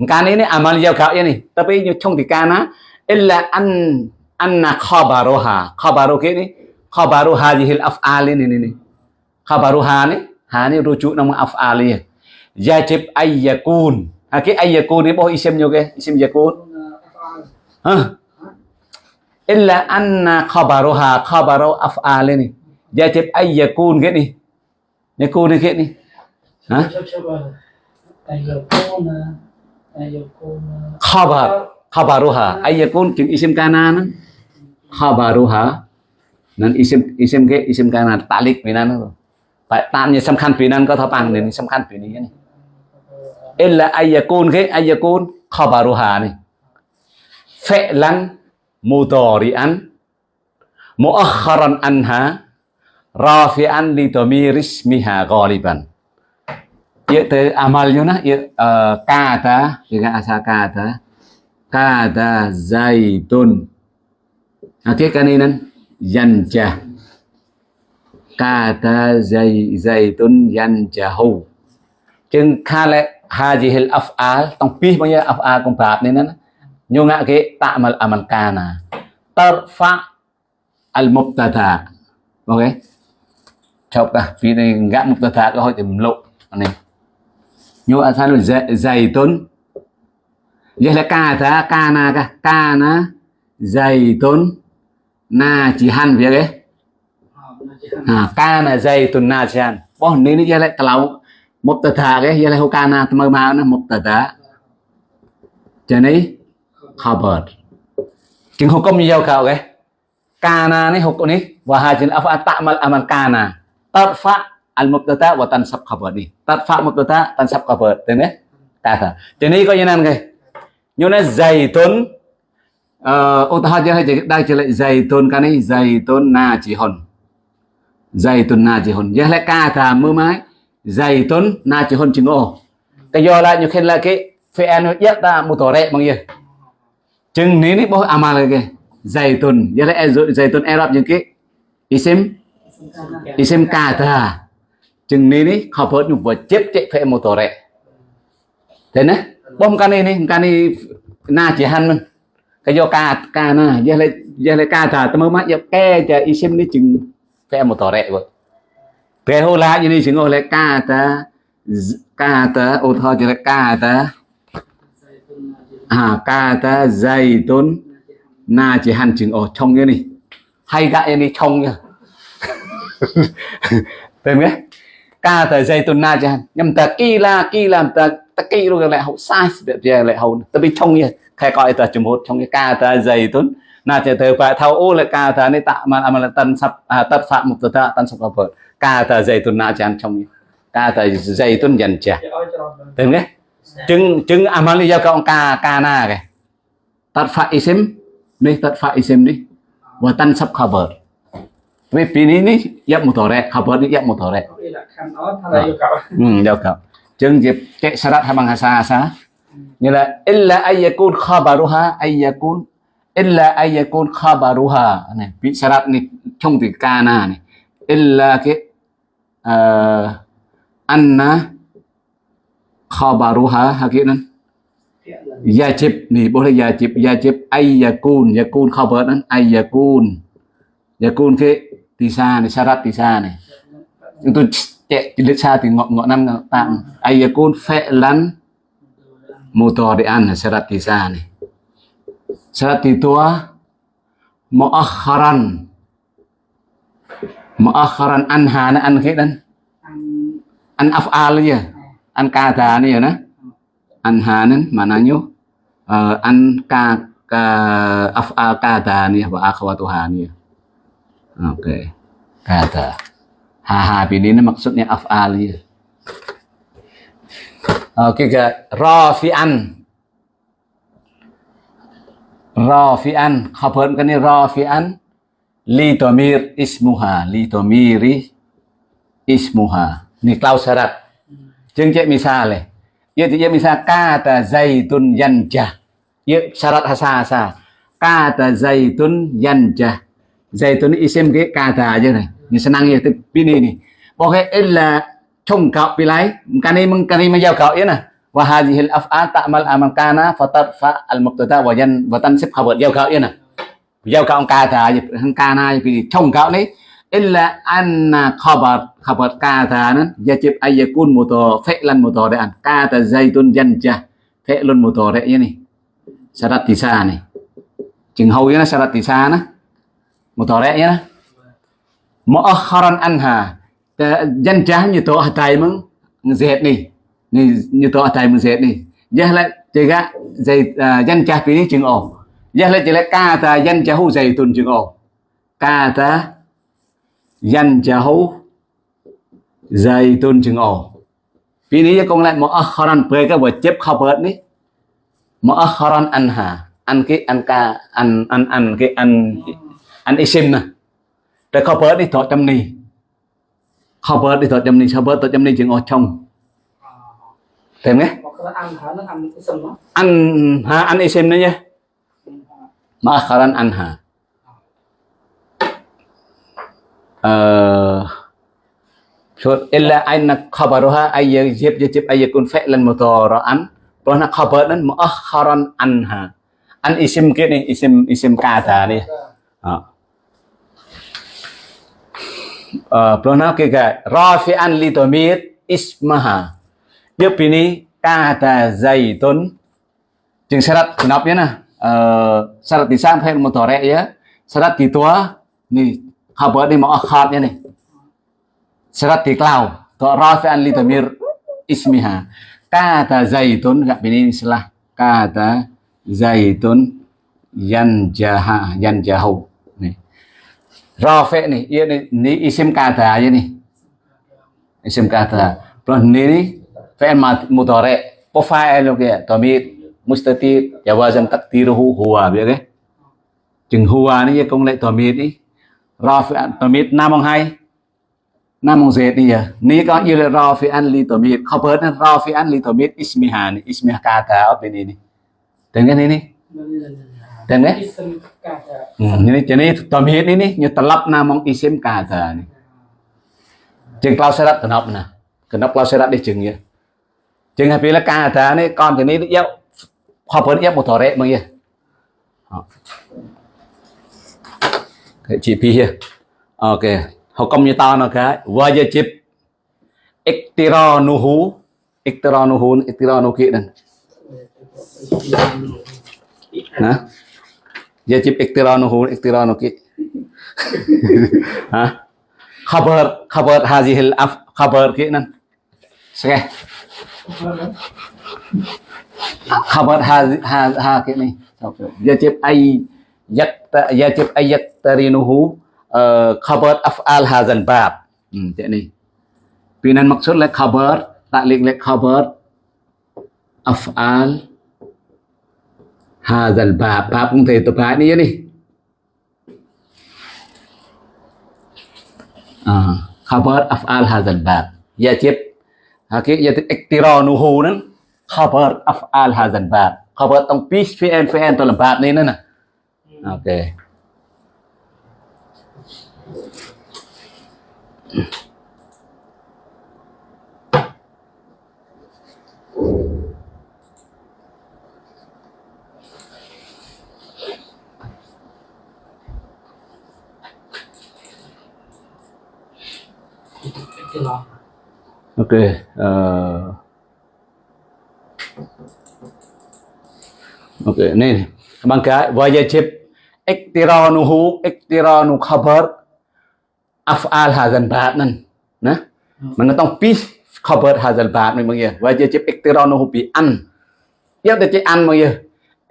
Kana ini amal ya kau ini. Tapi ini chung di kana illa an anna khabaruha. Khabaru ke ini khabaru hadhil af'al ini ini. Khabaruha nih. Ha ini rujuk nama af'al ya. Yajib ayyakun. Ha ke ayyakun ini boh isim juga isim yakun. Hah? Illa anna khabaruha khabaru af'al ini. Yajib ayyakun ke nih. Yakun ke nih. Hah? khabar. Khabaruha. Ayakun jeung isim kanan. Khabaruha. Nan isim isim ke isim kanan. Talik binan. Tanya samkan binan ko thapang ni samkan bini ya ni. Illa ayakun ke ayakun khabaruha ni. Fi'lan mudhari'an muakharan anha rafi'an li dhamiri ismiha ghaliban. Iaitu amalnya nah ờ, uh, kata dengan asa kata kata zaitun. Okey kan ini yanjah. Kata zai zaitun yanjahu. Chừng kale hajihil af'al tong pi bao nhiêu af'al công pháp nên nó nyo ngạ cái ta'mal amal kana tarfa al mubtada. Ok. Chọc ta vì này gã mubtada có hơi tìm lộ này nhưng mà sao dạy dày tốn vậy là ca thế ca na ca ca na dày tốn na chỉ hàn việc ấy à ca na dày tốn na chỉ hàn. Bỏ nên vậy là tao một tờ thà cái vậy là hô ca na mơ màu nó, một tờ thà cho nên khabar chính hô công như nhau cậu cái. Na này hô này. Và hai chân afa à ca na. Kana tarfa al mubtada wa tansab khabar. Ni. Tarfa mubtada, tansab khabar. Thế nhé ta thế này có như này cái như là dày tốn ô ta hay đây chỉ lại dày tốn cái này dày tốn na chỉ hồn. Dày tốn na chỉ hồn. Giờ lại kata mưa mái. Dày tốn na chỉ hồn chừng ô cái do là như khi là cái phe anh yết ta một tổ rẹ bằng gì? Chừng ní ní bố amal cái dày tốn giờ lại dày tốn Arab những cái isim. Isim kata chừng ní ní họ phớt nhục vừa chép chạy phê một tổ rẹ thế nè, bom cái này này cái này na chỉ han mình. Cái do ca ca na, giờ lại giờ lại ca thả tao mới mắt giờ ke y xem ní chừng phê một tổ rẹ rồi Thế hô lá như này chừng ngồi lại ca ta ca ta, ô thơ chừng là ca ta. À ca ta dày tốn na chỉ hành chừng ở trong cái này. Hay gạ em đi trong nha. Tên nghe ca ta dày tu na chẳng nhầm nhưng ta kỳ la kỳ làm ta ta kỳ luôn lại hậu sai việc về lại hậu ta bị trong như khai coi ta chừng một trong cái ca ta dày tôn na chỉ thời phải thao ô lại ca ta này tạ, mà à, mà là tân sập à tất phạm một ta tân sập vợ. Ca ta dày tôn na chẳng trong như ca ta dày tôn dần chè tên nghe chứng chứng amal giao công ca ca na cái tắt phạm isim đi tắt phạm isim đi. Và tân sập cover vì pi ní ní dập một tổ rẹ cover đi dập một tổ rẹ. Ừ giao cậu chứng dịp chạy sarat hay bằng hasa hasa như là illa ayyakun khabaruha ayyakun illa ayyakun khabaruha. Này bị sarat này trong từ ca na này. Illa cái uh, anna khabaruha hakinan yajib nih boleh yajib. Yajib ay yakun khabar nan ay yakun yakun ke tisa nih syarat tisa nih itu cek jilid sa thì ngọ ngọ năm tạm ay yakun fi'lan mudhari'an syarat tisa nih syarat itu muakharan. Muakharan anha an khidan an af'al ya an kata ni ya na? Anhanan mananya uh, an ka ka af'al kata ni wa akhwatuha ni oke okay. kata ha ha ini maksudnya af'al ya oke okay, ke rafi'an rafi'an khabar ni rafi'an li domir ismuha li domiri ismuha ni klaus syarat Jeung cek misale. Ieu teh misal kata zaitun yanjah. Ieu syarat hasa-hasa. Kata zaitun yanjah. Zaitun isem cái kata aja này. Ni senang ya pini ni. Pokoknya illa chung kau pilai. Kani mengkani menjauh kau ya nah. Wa hadhil af'al ta'mal amal kana fatarfa al muqtada wa yan wa tansib khabar jauh kau ya nah. Jauh kau kata aja. Kana pilih chung kau ni illa anna khabar khabar kata nan yajib ayyakun muto fi'lan mudhari'an kata zaitun yanjah fi'lun mudhari' ini syarat tisa nih chừng hầu nó syarat tisa nó mudhari' ăn muakharan anha. Trá như tổ hatai meng mừng nih đi như to hatai mừng zet đi giờ lại chỉ gã dây dân trá phí chừng ổ giờ lại chỉ là hú dây tuần chừng ổ trá hú dây tuần chừng ổ phí ní con lại một akharan về cái vật chép khabar ní một ăn anha. Ăn cái ăn ca ăn ăn ăn cái ăn anh isim nè. Để khó bớt đi thọ trăm ni. Khó bớt đi thọ trăm ni. Sao bớt thọ trăm ni? Chừng ở trong thêm nhé anh ha anh isim nữa nhé. Mà akharan ờ, anh ha? شوف إلا أن خبرها أي يجب يجب أن يكون فعلا مضارعا وأنا خبرا an isim عن اسم isim اسم اسم كذا آه. ក rafi'an li dhamir ismaha. Dia ini kata zaitun จึง syarat kenapa ya nah uh, syarat di sana fi'il mudhari' ya syarat di tua ni khabar ni muakhar ya ni syarat di klau to rafi'an li dhamir ismiha kata zaitun kat ini istilah kata zaitun yan jaha Yan jahu ni rafi' ni ia ni, ni isim kata aja ni isim kata plus ni ni fi'il mudhari' profile ke dhamir mustatir jawazan takdiruhu huwa biết cái chừng huwa à này công lệ tòa mít đi rafi tòa mít nam ông hay. Nam ông dệt đi giờ ní có như là rafi an li tòa mít. Không bớt rafi an li tòa Ismihan, ismiha kata ở bên này đi tên cái này đi Ism kata. ừ, ini jadi tòa mít ini ni như telap nam ông isim kata ni chừng cloud setup kenapa nah kenapa cloud setup đi chừng vậy chừng hay là kata này còn thì ní dấu khabar ép một thỏ rẹ bằng gì chị Pi here ok công như tao nó cái? Wajib iktiranuhu iktiranuhu iktiranu kia đừng hả wajib kí, iktiranu kia hả khabar khabar hazihil af khabar kia nè Sige. khabar ha ha ha cái này ai ay yak yajib ay yaktarinuhu uh, khabar af'al hadzal bab. Hmm, này vì nên maksud là khabar taklik là khabar af'al hazal bab bab cũng thầy tập hại ni ni khabar af'al hazal bab yajib hakik yajib iktiranuhu nan khabar af'al hazal bab khabar tong pis fi'an fi'an tong bab ni nan okay fi'il ទៅលំបាប់នេះណាអូខេ Cái lo. ok ờ, ok ini bangka wajib iktiranuhu iktiranu khabar af'al hadzal bab nan nahมันก็ต้อง ពី khabar hadzal bab នេះមកយើ wajib iktiranuhu bi an យកទៅជា an មកយើ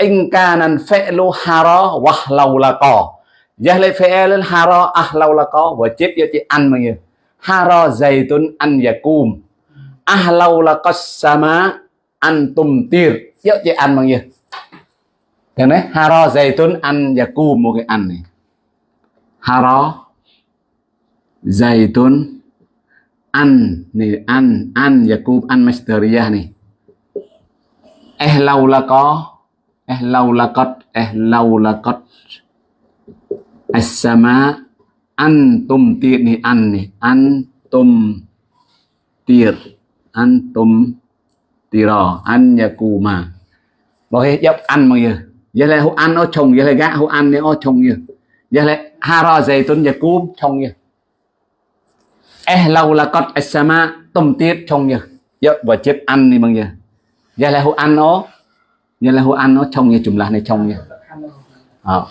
in kanan fi'lu hara wahlaulaqa យ៉ាលេ fi'l hara ahlaulaqa wajib យកជា an មកយើ haro zaitun an yakum. Ahlau laqas sama antum tir dốc chị ăn bằng gì thế này haro zaitun an yakum một cái ăn này haro zaitun an này an an yakum, an masteriyah này eh lâu là có eh lâu eh lâu as-sama ăn tôm tiệt này. Ăn này antum rò, ăn nhà cù yakuma. Bảo hết, dốc ăn mọi người giờ lại hô ăn nó chồng, giờ lại gã hô ăn nó trồng như giờ lại hara dày tuấn nhà cúm chồng như eh lâu là con esama tôm tiệt chồng như giờ và chết ăn đi bằng giờ giờ lại hô ăn nó giờ lại hô ăn nó chồng như chùm là này, chồng như ờ.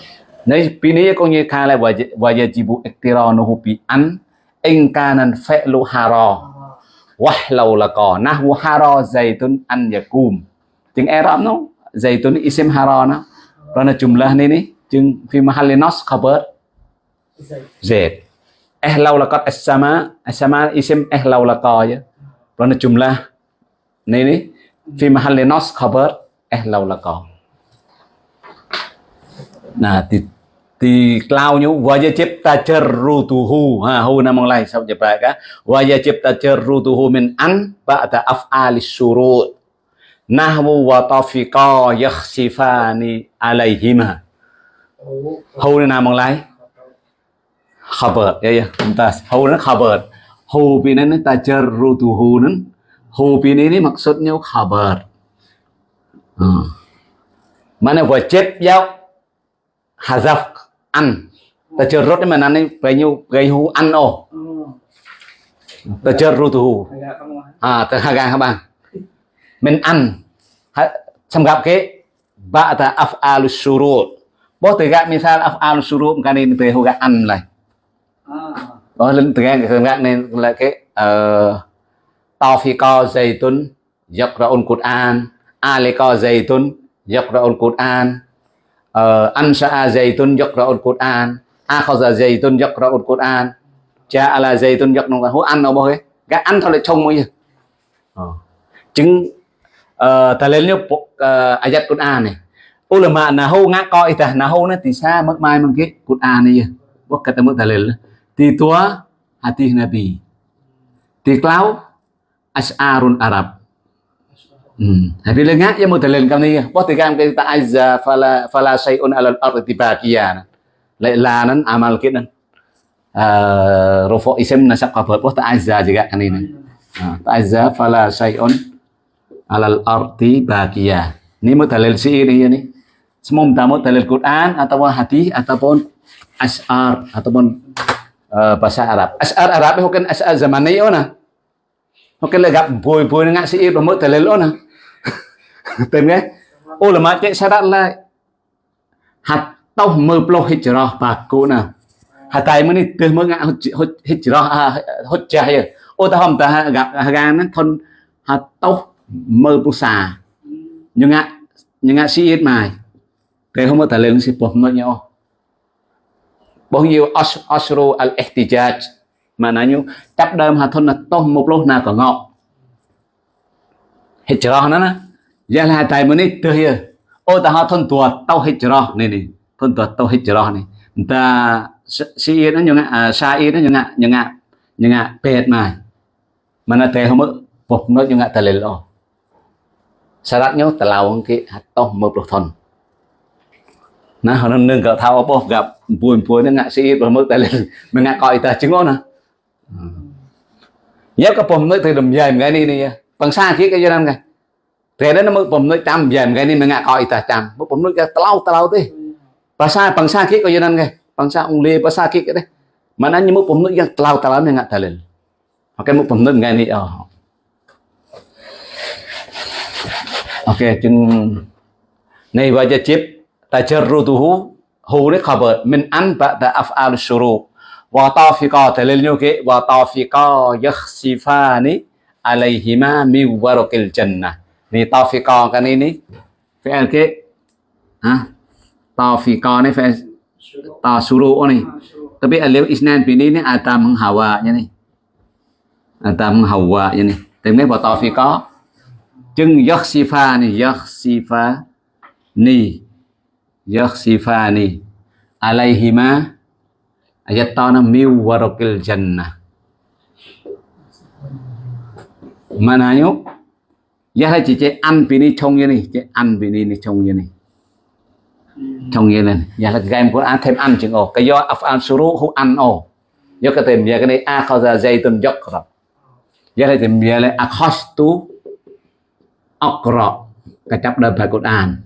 Nay pini này có như khai là và giờ chỉ bu ektira nó hô pi ăn. In kanan fe'lu hara wah, lâu là có nahwu hara dày tuấn ăn giờ cúm chừng e Arab nó dày tuấn isim hara nó kerana jumlah ni ni jeng fi mahalli nas khabar zaid eh là có as-sama as-sama isim là có chứ. Je eh, là jumlah ni ni fi mahalli nas khabar eh là có nà thì di klaunya wajib tajarrutuhu ha, hu nama lain sao je ka wajib tajarrutuhu min an ba'da af'alis syurut. Nahwu wa tafiqa yakhsifani alaihima. Hầu này nào bằng lái khabar. Ya ya, mumtaz. Hầu nó khabar. Hu pi ini tajarrutuhu nan hu pi ini maksudnya khabar. Uh. mana wajib yau hazaf ăn. Ta chờ rốt đấy mà ăn về nhiêu gây hú ăn ồ ta chờ rút hú. À ta haga ha bạn, mình ăn. Xem gặp cái bà ta af'al surut bo te ga misal af'al surut kan ini te huga an lai đó lên từ ngang từ ngang nên là cái ờ, tao phi co dây tuấn dọc ra ôn cột an. A dây tuấn dọc ra ôn cột an ansha'a zaitun yaqra'ul qur'an. Akhadha zaitun yaqra'ul qur'an. Ja'ala zaitun yaqra'ul qur'an. Ăn đâu bao cái cái ăn thôi lại trông mới ờ. chứng uh, ta lên uh, ayat Quran này. Ulama nahu ngako itah nahu na tisa magmay mangki Quran niya wak ketemu dalil ti tua hati nabi ti klau as'arun arab hmm. Tapi lenga ya mo dalil kam niya wak ti kam kita azza fala fala shay'un alal ardi baqiyan la lanan amal kinan uh, rufo isem nasak kabar wak ta azza juga kan ini. Uh, ta azza fala shay'un alal ardi baqiya ini mo dalil si ini ya nih semua tamu dalil Quran ataupun hadis ataupun asar ataupun uh, bahasa Arab. Asar Arab itu kan asar zaman ini ona. Makanya gak boy-boy nggak sih bermut telelona. Tengah ulama cek syarat lah hạt tao mơ plo hijrah baku na hạt tay mới từ mới ngã hijrah hijrah ya ô ta hôm ta gặp gan nó thon hạt tao mơ plo xà nhưng ngã nhưng ngã siết mày thế không có thể lên si bom nữa nhau bao nhiêu asro al ihtijaj mà nó như chấp đơm hà thôn là tôm một lô nào có ngọt. Hijrah nó nè. Giờ là tại mình ít từ here. Ô ta họ thôn tuột tao hijrah này này. Thôn tuột tao hijrah này. Ta si nó như ngạ à, sa yên nó như ngạ như ngạ như ngạ pet mà. Mà nó thế không có phục nó như ngạ tài liệu. Syaratnya terlalu ke atau merupakan nah orang nâng cỡ thao apa gặp, buồn buồn, nó ngạ sĩ rồi mất ta lên mình ngạ coi ta chứng ngon à Ừ. nhớ cái bom nó từ đầm dày cái này này bằng xa kia cái gì cái thế đó nó mới bom nó trăm dày cái này mà ngã coi ta trăm mới bom nó cái tao tao thế bằng xa bằng xa kia cái gì cái bằng xa ông lê bằng xa kia cái đấy. Mà nó như mới bom nó cái tao tao nó ngã ta lên. Hoặc cái mới bom nó cái này ờ. Ok, chừng này bây giờ chip tajarruduhu hu ni khabar min an ta af'al và syuru wa tafiqa dalilnya và wa tafiqa yakhsifani alaihima mi warakil jannah ni này này, phải fi'il cái ha tafiqa này phải, ta suru ni tapi alif isnan bini ni ada menghawanya ni ada menghawanya ni Tiếng wa tafiqa chừng yakhsifa ni yakhsifa ni yakhsifani alaihima ayatana min warakil jannah. Manayo ya là chỉ chế ăn vì đi trông như này chế ăn vì đi trông như này trông như này ya là game của ăn thêm ăn chừng ồ cái do afan suru hu ăn ồ do cái tìm ya cái này, a khao ra dây tuần dọc rồi ya là tìm ya là akhastu akra cái chấp đơn phải Quran.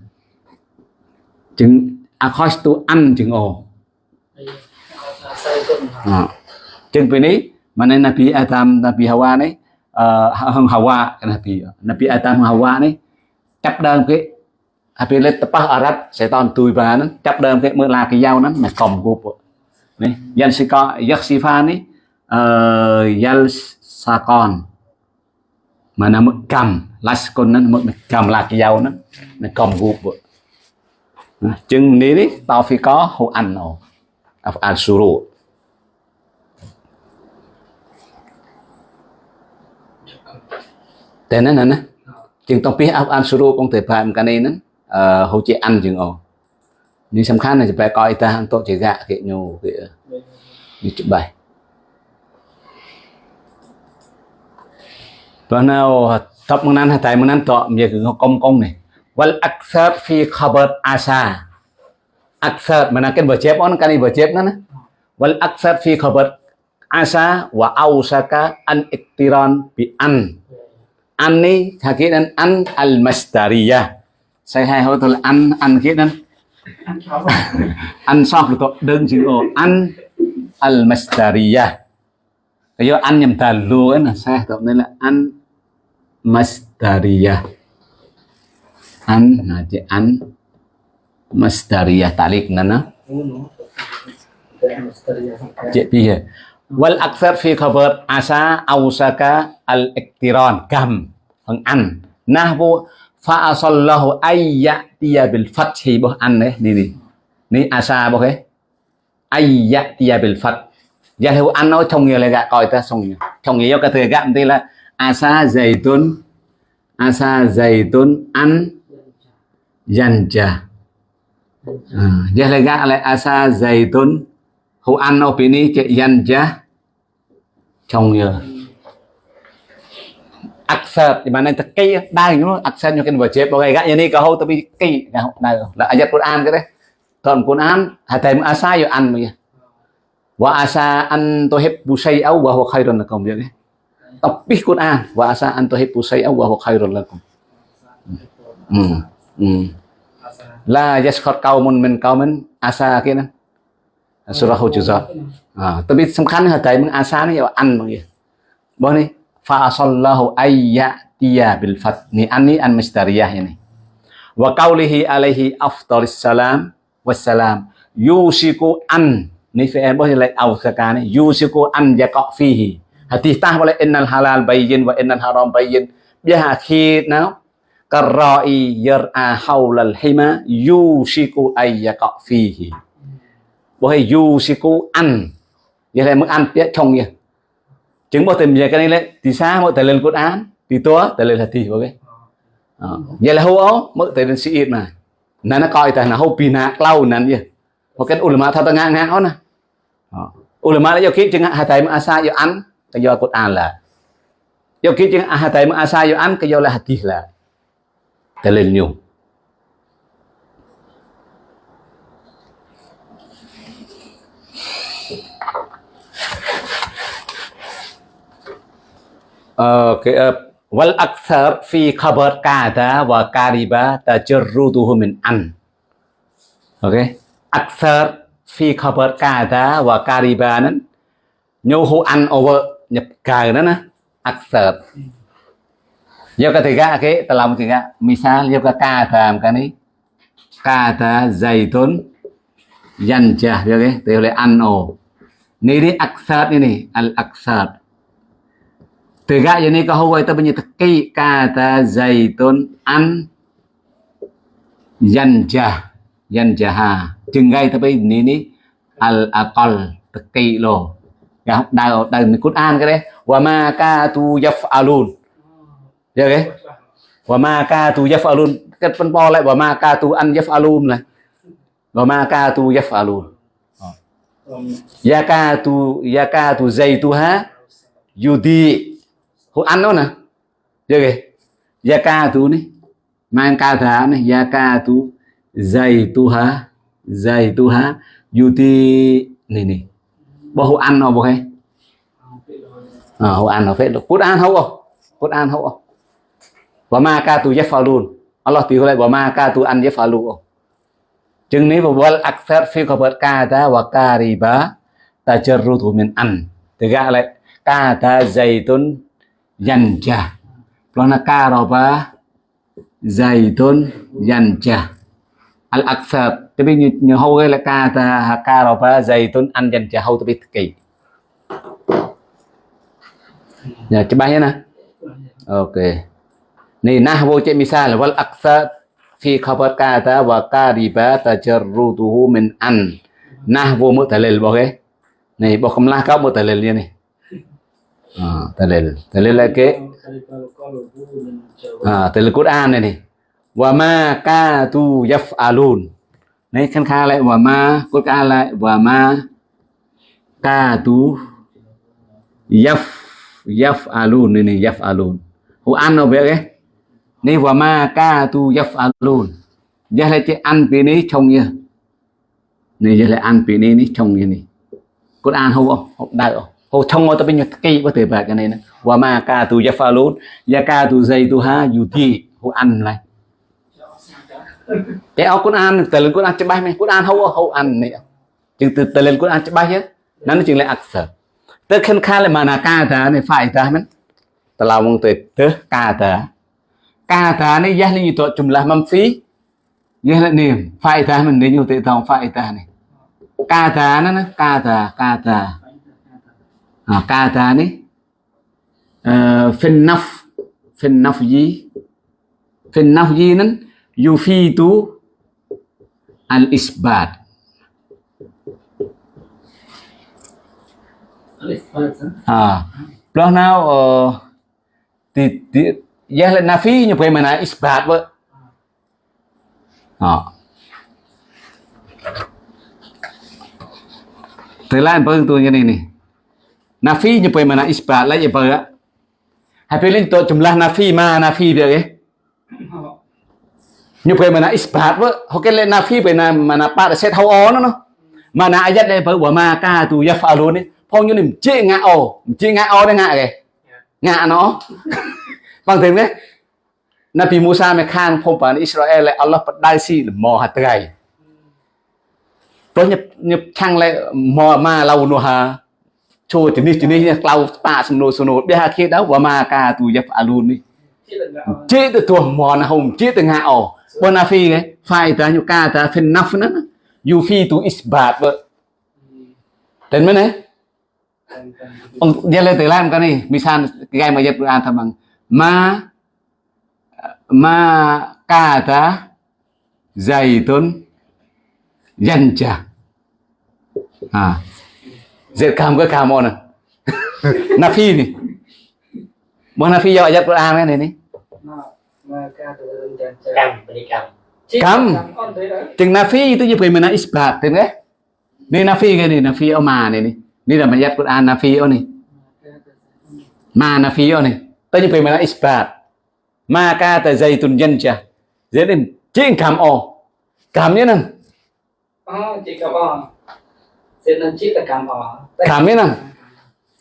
Chừng akhastu an chừng ồ Ờ. chừng bên này mà Nabi Adam Nabi Hawa này uh, ờ, Hawa Nabi Nabi Adam Hawa này chấp đơn cái à, Nabi lên tập Arab sẽ toàn tùy vào nó chấp đơn cái mưa là cái dao nó ờ, mà cầm cục này dân sĩ có giấc sĩ pha này dân sa con mà nó mất cầm lá con nó mất cầm là cái dao nó nó cầm cục chừng ní đi tao phải có hồ ăn ồ al suru តែណាណាជាងតពីអាប់អានសរូបអង្គទៅប្រាំកានេះហ្នឹងអឺហូចជាអានជាងអូនេះសំខាន់ណាស់បែកអីតាអន្តជាកៈគេញូគេនេះច្បាស់តោះណៅតបមកណានតែមកណានតមានគឺកុំកុំនេះ wal aksar fi khabar asa aksar មិនណាគេបើជេបអូនកានេះបើជេបណាណា wal aksar fi khabar asa wa ausaka an iktiran bi an an ni an al masdariyah sai hai hô tôi là ăn ăn kia nên ăn xong tôi đơn chữ ăn al masdariyah cái do ăn nhầm tàn luôn ấy là sai tôi nên là ăn masdariyah. Ăn là chữ ăn masdariyah talik nana Cik piye? Wal akthar fi khabar asa ausaka al iktiran gam phần ăn nahwu fa asallahu ayyatiya bil fathi. Bo ăn đấy eh, đi đi ni asa bo cái eh. ayyatiya bil fath. Giờ theo ăn nó trong nghĩa là gạ coi ta xong nhiều. Trong nghĩa cái thời gạm thì là asa zaitun asa zaitun an yanja à, giờ là gạ lại asa zaitun Hu an opini che yan ja. trong nhiều aksar di mana teki dai no aksar nyo ken baca bagai gak yani kau tapi ki nah la ayat Quran ke deh ton Quran hatai asa yo an ya wa asa an tuhibbu syai'aw wa huwa khairun lakum ya tapi Quran wa asa an tuhibbu syai'aw wa huwa khairun lakum. Hmm hmm la yaskhar qaumun min qaumin asa kinan kia nè surah hujurat à tapi សំខាន់ហៅតែมึงអាសានេះអានមកបងនេះ fa asallahu ayyatiya bil fat ni an ni an mistariyah ini wa qaulihi alaihi afdalis salam wassalam yusiku an ni fi'il bos lại au sakane yusiku an yaqa fihi hadis tah boleh innal halal bayyin wa innal haram bayyin biha khi nào karai yar'a haulal hima yusiku ay yaqa fihi boleh yusiku an vậy là mức ăn tiết trong nhỉ chứng bảo tìm về cái này lên thì sao mỗi tài lên cốt án, thì tua, tài lên là thì ok cái. Ờ, vậy là hô ố mỗi tài lên sĩ ít mà. Nó nó coi ta là hô pin hạ lâu nắn gì một cái ulama thao ta ngang ngang đó nè. Ờ, ulama đã do kiếp chứng hạ tài mà asa do ăn, cái do cốt án là. Do kiếp chứng hạ tài mà asa do ăn, cái do là hati là tài lên nhiều. Wal akthar fi khabar kada wa kariba tajarruduhu min an. Oke. Akthar fi khabar kada wa kariba nan nhu hu an over nhập cờ đó nè. Akthar. Yo ketiga oke, okay, telah ketiga. Misal yo ka kada kan ni. Kada zaitun yanjah ya okay, boleh an o. Ini ni aksar ini al aksar Tegak je ni kau kita punya teki kata zaitun an yanjah yanjaha chừng tapi ni ni al aqal teki lo ya đào đào mình Quran cái đấy. Wa ma ka tu yaf'alun. Dạ Được cái wa ma ka tu yaf'alun. Cái phân bò lại, wa ma ka tu an yaf'alun này. Wa ma ka tu yaf'alun. Dạ ya ka tu dạ ya ka tu zaituha yudi hô ăn đó nè. Chưa kì gia ca tu ní. Mang ca thả này gia ca tu. Dày tu hả? Dày tu hả? Yuti này này bao hô ăn nó bao hay à hô ăn nó phết được cút ăn hậu không cút ăn hậu không và ma ca tu yafalun Allah tiêu lại và ma ca tu ăn yafalun chừng นี้ wal akthar fi kata wa kariba tajarrudu min an tegak lại kata zaitun yanja plana karoba zaitun yanja al aksab tapi như như hâu cái là ca ta karoba zaitun an yanja hâu tapi kỳ. Nhà coba bay nè ok. Này nih vô chế misal wal aksab fi khabar kata wa kariba tajarruduhu min an. Nahwu mutalil boleh nih bokamlah kau mutalil này à, dalil dalil lagi à, dalil Quran này này wa ma ka tu yaf alun, này khăn kha lại wa ma Quran lại wa ma ka tu yaf yaf alun này này yaf'alun. An nó biết cái này wa ma ka tu yaf'alun. Giờ lại chỉ ăn bị ní trong như này giờ lại ăn bị ní ní trong như này Quran không? Không đại không? Hô thông ngô ta bên nhật cây có thể bạc cái này nè. Và mà ca tu yafalun ya ca tu dây tu ha yuti hô ăn lại cái áo ăn, từ lên con ăn Quran bay mày. Con ăn hâu hâu ăn này. Chừng từ từ lên con ăn Quran bay hết nó chừng lại ác sở. Tớ khi khai lại mà là ca ta này phải ta mình ta lao mong tớ tớ ca ta ca ta này giá như tội chùm là mâm phí. Như là niềm phải ta mình đến nhiều tự tòng phải ta này. Ca ta nó nó ca ta ca ta này naf gì? Fin naf gì nó yufidu al isbat. À plus nào uh, thì, thì giá lên nafi như vậy mà là isbat vậy à. Từ lain pun tu yang ini. Nafi như vậy mà là isbat lại như vậy á. Hai pilih tu jumlah nafi ma nafi dia ke. Như vậy mà là isbat vậy. Họ cái lên nafi vậy là mà là part set how on nó. Mà là ayat đây bởi ma ka tu yafalun ni. ផងខ្ញុំនេះជិងាអូជិងាអូដែរងាគេងាណោបងถึงទេណាពីមូសាមកខាងភពបានអ៊ីស្រាអែលអល់ ចូលជំនេះជំនេះក្លៅប៉ាសំណួរសំណួរបេហាគេដល់វ៉ាម៉ាកាទូយ៉ាប់អាលូននេះជិទៅទោះមកណាហុំជិទៅងាអូបងណាហ្វីគេហ្វាយតាញូកាតាហ្វិនណាហ្វណាយូហ្វីទូអ៊ីស្បាតបើតែមែនទេ dia le telan kan ni misal gai mayat Quran tamang ma ma kata zaitun yanja à dệt cam cái cam on nafi ni mo nafi do ayat Quran cái này ni cầm beri cầm cam. Chừng nafi itu je pemena isbat tem ke ni nafi cái. Ni nafi này ni ni là ayat Quran nafi này. Ma nafi này. Tới như pemena isbat ma kata zaitun yanja dệt đến ching cam o cam như nào Oh, chị cầm nang.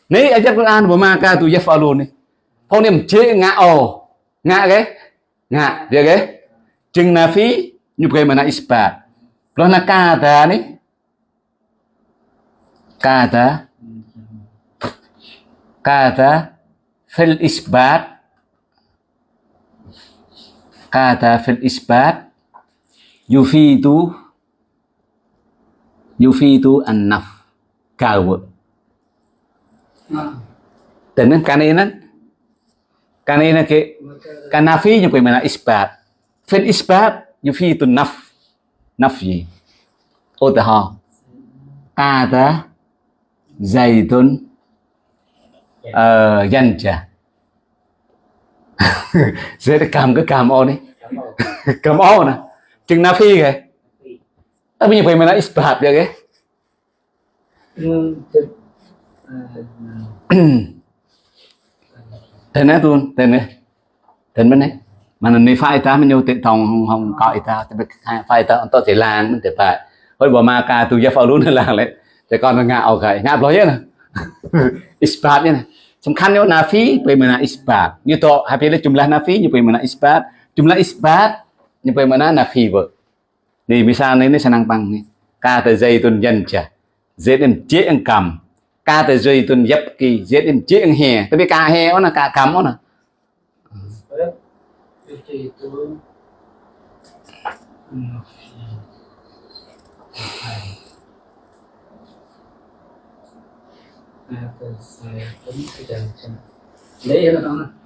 Ni ayat Quran wa ma ka tu yafalun. Phong niệm chế ngạ ồ. Ngạ cái. Ngạ dia cái. Chừng na fi như cái mà na isbat. Lo na kata ni. Kata. Kata fil isbat. Kata fil isbat yufidu yufidu an-naf kawa Tenan kanena kanena ke kanafi yung mana isbat. Fil isbat yufidu naf. Nafyi utaha kata zaidun uh, yanja sẽ cầm cái cầm ô ờ, đi. Cầm ô nè chừng nafi kìa tapi bagaimana isbat ya ke thế này luôn thế này. Thế bên này. Mà nó phải ta? Mình nhiều tiện thòng không không có ta? Thì phải ta? Tôi chỉ làm mình thì phải. Hồi bỏ ma ca tôi giờ phải luôn là lấy thì còn nó ngạo cái ngạo nói nè. Isbat nè. Sầm khăn nhau nafi bagaimana isbat như to habis jumlah nafi như bagaimana isbat jumlah isbat như bagaimana nafi vậy ni bisa ni ni sanang pang ni ka ta dây tun nhân chả dễ đến chế ăn cầm ca ta dây tun yếp kỳ dễ đến chế ăn hè. Tại vì ca hè nó là ca cầm nó là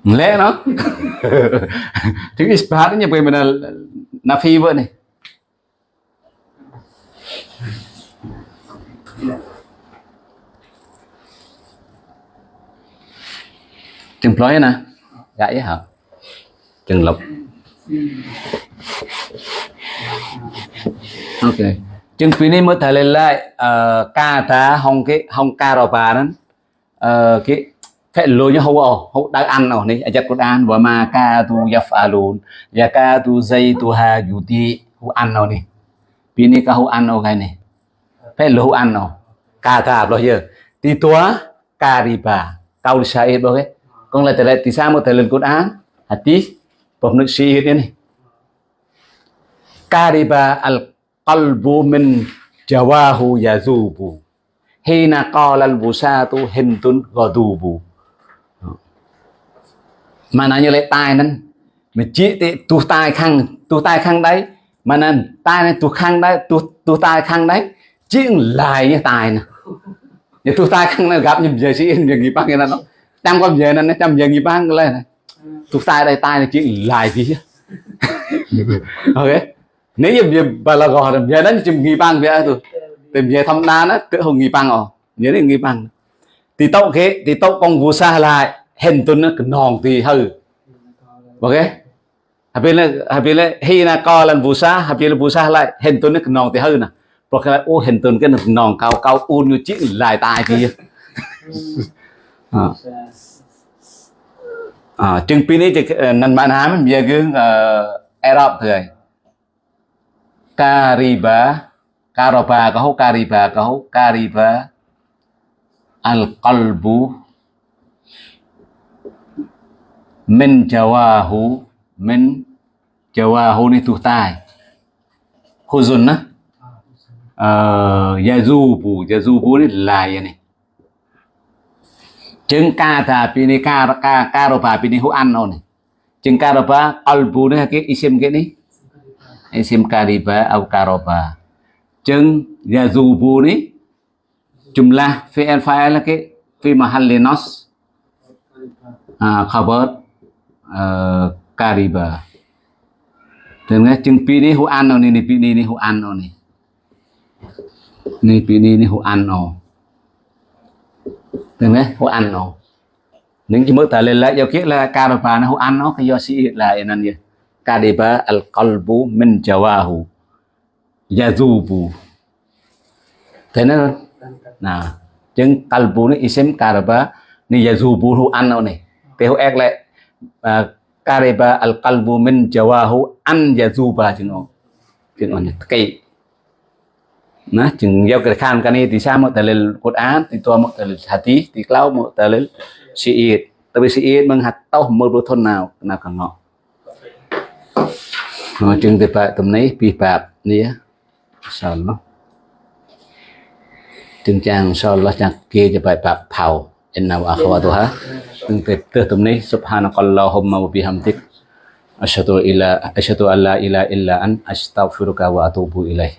lẽ nó. Thứ isbat nya bagaimana nafi này. Chừng ploi nè. Gãy hả? Chừng lục. Ok. Chừng phí này mới thầy lên lại ờ, ca ta hong cái, hong ca rò bà đó. Ờ, cái phải lôi như hậu ổ hậu đang ăn ổ này ajat Quran và ma ca tu yafalun ya ca tu zay tu ha yuti hậu ăn nào này. Phí này ka hậu ăn ở cái này phải lôi ăn nó cà ta bao giờ thì tua kariba sai bao boleh con là tại tí sao một thời lần cốt án, hả Quran hết này. Cà đi bà al qalbu min jawahu yazubu. Hina qala al busatu hintun ghadubu. Mà nó như lại tai nên. Mà chỉ thì tu tai khăn tu tai khăn đấy. Mà nên tai này tu khăn đấy tu tu tai khăn đấy chỉ lại như tài nè. Như tu tai khăn này gặp như giờ sĩ như gì bác cái nó trăm con giờ nó trăm giờ gì bác lên. Này tu tai đây tai này chỉ lại gì ok. Nếu như bà là gọi về giờ đó chỉ nghi băng vậy tôi tìm về thăm đa nó tự hùng nghi băng rồi, nhớ đến nghi băng thì tao kế thì tao con vua xa lại hình tuần nó nòng thì hư. Ok. Habis habis hina qalan busa habis busa lại hình tuần nó nòng thì hư nè. เพราะแค่โอ้เห็นตนก็หนึ่งนองเกาเกาอูนอยู่จิ้งลายตายทีอ่าจึงปีนี้จะนันมาน้ำเบียกึ่งเอ่อไอรอบเถื่อยกาลิบาการบาเขากาลิบาเขากาลิบาอัลกัลบู min jawahu min jawahu ni tu tai khuzun na yazubu yazubu ni là vậy này. Ca thà pi ni ca ca ca ro pa pi hu an này. Chứng ca ro pa ni cái isim cái ni isim kariba au karoba chứng yazubu ni jumlah fi'il fa'il cái fi mahalli nas à, khabar uh, kariba dengan chứng pi hu an này ni pi ni hu an này. ni pi ni ni hu an no được đấy hu an no những cái mức ta lên lại giao kiết là kariba nó hu an nó, cái do sĩ là nên gì ba al qalbu min jawahu, yazubu. Thế nên nào chứng qalbu ni isim kariba ni yazubu hu an này. Cái hu ek lại à, ca đi ba al qalbu min jawahu, an yazuba chứ nó. Chứ nó cái นะจึงเยาวกระขานกันนี่ที่ชามแต่เลกุดอานติตัวมแต่เลฮัตีที่กล่าวมแต่เลชีอิดแต่ไปชีอิดมังหัดเต้ามือรู้ทนนาวนากังงอจึงแต่ปะตรงนี้ปีปาบนี่สอนเนาะจึงจางสอนละจากเกจะไปปาบเผาเอ็นนาวอาควาตัวฮะจึงแต่เตือตรงนี้สุภานักลลอฮุมมบุบิฮัมติกอัชฮะตุอิลาอัชฮะตุอัลลาอิลาอิลลาอันอัสตัฟิรุกะวะอะตูบุอิลัย